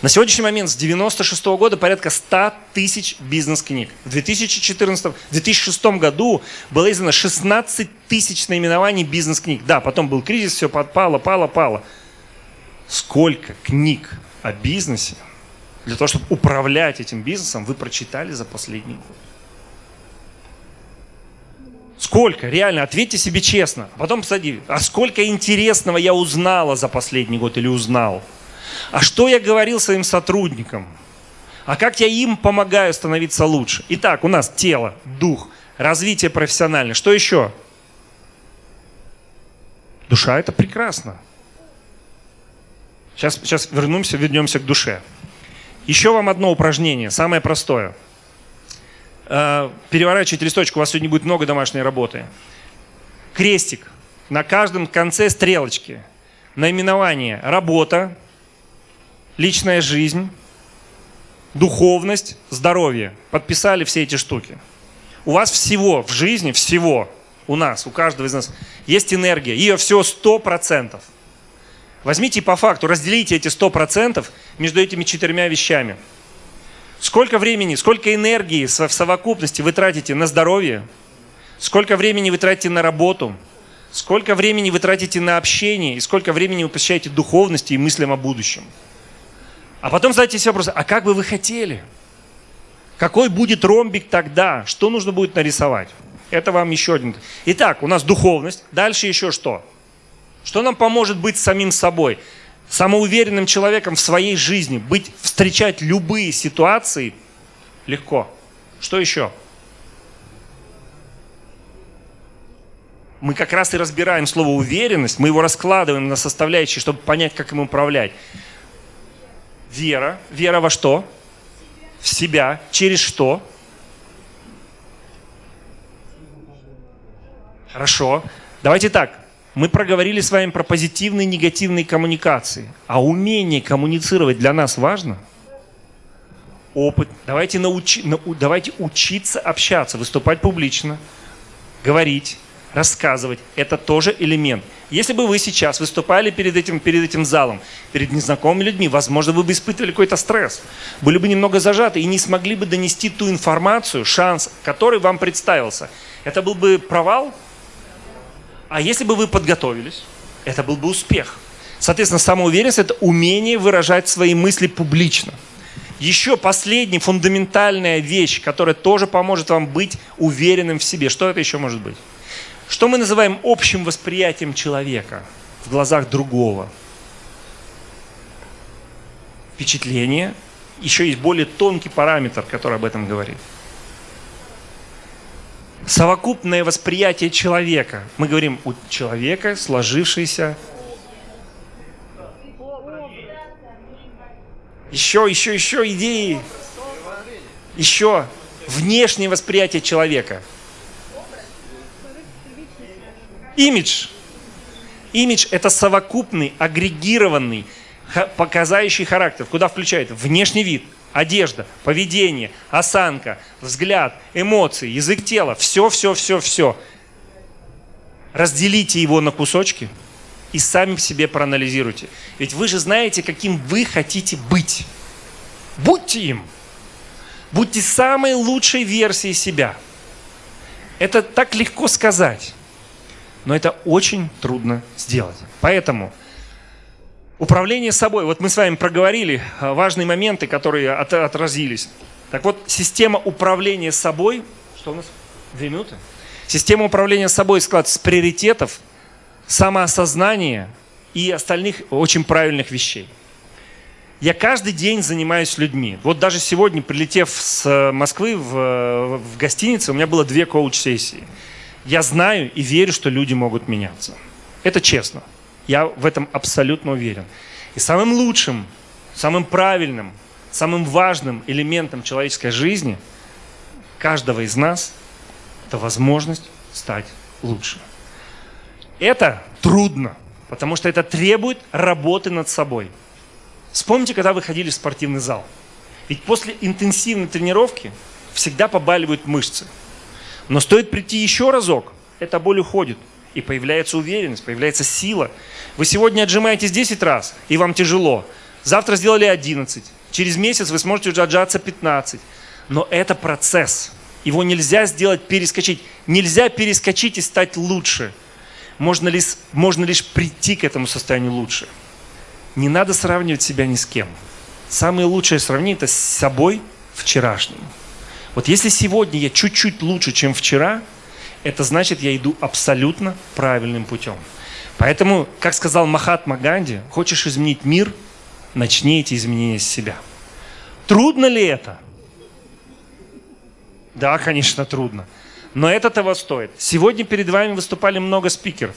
На сегодняшний момент с 96 -го года порядка 100 тысяч бизнес-книг. В 2014-2006 году было издано 16 тысяч наименований бизнес-книг. Да, потом был кризис, все подпало, пало, пало. Сколько книг о бизнесе, для того, чтобы управлять этим бизнесом, вы прочитали за последний год? Сколько? Реально, ответьте себе честно. А потом посади, а сколько интересного я узнала за последний год или узнал? А что я говорил своим сотрудникам? А как я им помогаю становиться лучше? Итак, у нас тело, дух, развитие профессиональное. Что еще? Душа – это прекрасно. Сейчас, сейчас вернемся, вернемся к душе. Еще вам одно упражнение, самое простое. Э, переворачивайте листочку, у вас сегодня будет много домашней работы. Крестик. На каждом конце стрелочки. Наименование «Работа», «Личная жизнь», «Духовность», «Здоровье». Подписали все эти штуки. У вас всего в жизни, всего, у нас, у каждого из нас есть энергия. Ее всего 100%. Возьмите по факту, разделите эти 100% между этими четырьмя вещами. Сколько времени, сколько энергии в совокупности вы тратите на здоровье, сколько времени вы тратите на работу, сколько времени вы тратите на общение и сколько времени вы посвящаете духовности и мыслям о будущем. А потом задайте себе вопрос, а как бы вы хотели? Какой будет ромбик тогда? Что нужно будет нарисовать? Это вам еще один. Итак, у нас духовность. Дальше еще что? Что нам поможет быть самим собой? Самоуверенным человеком в своей жизни, быть, встречать любые ситуации легко. Что еще? Мы как раз и разбираем слово уверенность, мы его раскладываем на составляющие, чтобы понять, как им управлять. Вера. Вера во что? В себя. Через что? Хорошо. Давайте так мы проговорили с вами про позитивные и негативные коммуникации. А умение коммуницировать для нас важно? Опыт. Давайте, научи, на, давайте учиться общаться, выступать публично, говорить, рассказывать. Это тоже элемент. Если бы вы сейчас выступали перед этим, перед этим залом, перед незнакомыми людьми, возможно, вы бы испытывали какой-то стресс, были бы немного зажаты и не смогли бы донести ту информацию, шанс, который вам представился. Это был бы провал, а если бы вы подготовились, это был бы успех. Соответственно, самоуверенность – это умение выражать свои мысли публично. Еще последняя фундаментальная вещь, которая тоже поможет вам быть уверенным в себе. Что это еще может быть? Что мы называем общим восприятием человека в глазах другого? Впечатление. Еще есть более тонкий параметр, который об этом говорит. Совокупное восприятие человека. Мы говорим у человека сложившийся Еще, еще, еще идеи. Еще внешнее восприятие человека. Имидж. Имидж – это совокупный, агрегированный, показающий характер. Куда включает? Внешний вид, одежда, поведение, осанка, взгляд, эмоции, язык тела. Все, все, все, все. Разделите его на кусочки – и сами в себе проанализируйте. Ведь вы же знаете, каким вы хотите быть. Будьте им. Будьте самой лучшей версией себя. Это так легко сказать, но это очень трудно сделать. Поэтому управление собой, вот мы с вами проговорили а, важные моменты, которые от, отразились. Так вот, система управления собой, что у нас? Две минуты? Система управления собой склад с приоритетов, самоосознания и остальных очень правильных вещей. Я каждый день занимаюсь людьми. Вот даже сегодня, прилетев с э, Москвы в, э, в гостиницу, у меня было две коуч-сессии. Я знаю и верю, что люди могут меняться. Это честно. Я в этом абсолютно уверен. И самым лучшим, самым правильным, самым важным элементом человеческой жизни каждого из нас – это возможность стать лучше. Это трудно, потому что это требует работы над собой. Вспомните, когда вы ходили в спортивный зал. Ведь после интенсивной тренировки всегда побаливают мышцы. Но стоит прийти еще разок, эта боль уходит. И появляется уверенность, появляется сила. Вы сегодня отжимаетесь 10 раз, и вам тяжело. Завтра сделали 11. Через месяц вы сможете уже отжаться 15. Но это процесс. Его нельзя сделать, перескочить. Нельзя перескочить и стать лучше – можно лишь, можно лишь прийти к этому состоянию лучше. Не надо сравнивать себя ни с кем. Самое лучшее сравнение – это с собой вчерашним. Вот если сегодня я чуть-чуть лучше, чем вчера, это значит, я иду абсолютно правильным путем. Поэтому, как сказал Махатма Ганди, хочешь изменить мир, начни эти изменения с себя. Трудно ли это? Да, конечно, трудно. Но это того стоит. Сегодня перед вами выступали много спикеров.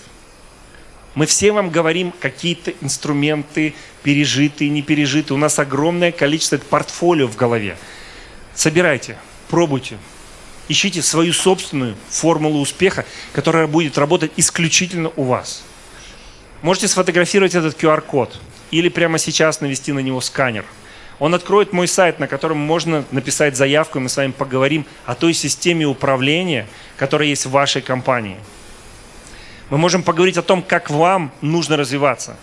Мы все вам говорим какие-то инструменты, пережитые, не пережитые. У нас огромное количество портфолио в голове. Собирайте, пробуйте. Ищите свою собственную формулу успеха, которая будет работать исключительно у вас. Можете сфотографировать этот QR-код или прямо сейчас навести на него сканер – он откроет мой сайт, на котором можно написать заявку, и мы с вами поговорим о той системе управления, которая есть в вашей компании. Мы можем поговорить о том, как вам нужно развиваться.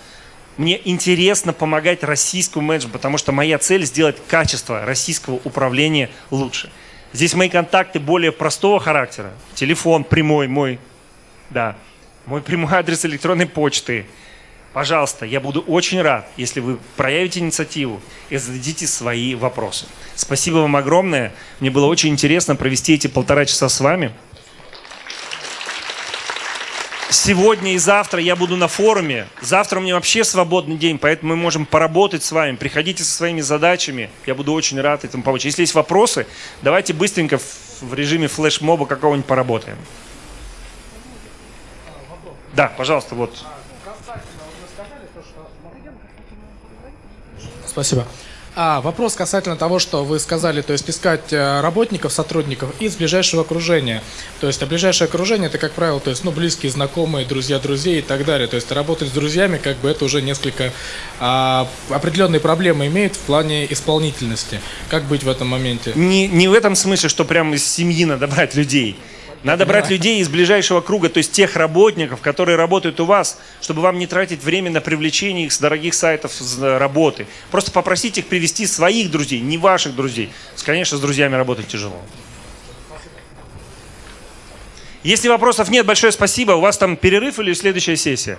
Мне интересно помогать российскому менеджеру, потому что моя цель сделать качество российского управления лучше. Здесь мои контакты более простого характера. Телефон прямой мой, да, мой прямой адрес электронной почты – Пожалуйста, я буду очень рад, если вы проявите инициативу и зададите свои вопросы. Спасибо вам огромное. Мне было очень интересно провести эти полтора часа с вами. Сегодня и завтра я буду на форуме. Завтра у меня вообще свободный день, поэтому мы можем поработать с вами. Приходите со своими задачами. Я буду очень рад этому помочь. Если есть вопросы, давайте быстренько в режиме флешмоба какого-нибудь поработаем. Да, пожалуйста, вот. Спасибо. А, вопрос касательно того, что вы сказали, то есть искать э, работников, сотрудников из ближайшего окружения. То есть, а ближайшее окружение это, как правило, то есть, ну, близкие, знакомые, друзья, друзей и так далее. То есть, работать с друзьями, как бы это уже несколько а, определенные проблемы имеет в плане исполнительности. Как быть в этом моменте? Не, не в этом смысле, что прямо из семьи надо брать людей. Надо брать людей из ближайшего круга, то есть тех работников, которые работают у вас, чтобы вам не тратить время на привлечение их с дорогих сайтов с работы. Просто попросите их привести своих друзей, не ваших друзей. Конечно, с друзьями работать тяжело. Если вопросов нет, большое спасибо. У вас там перерыв или следующая сессия?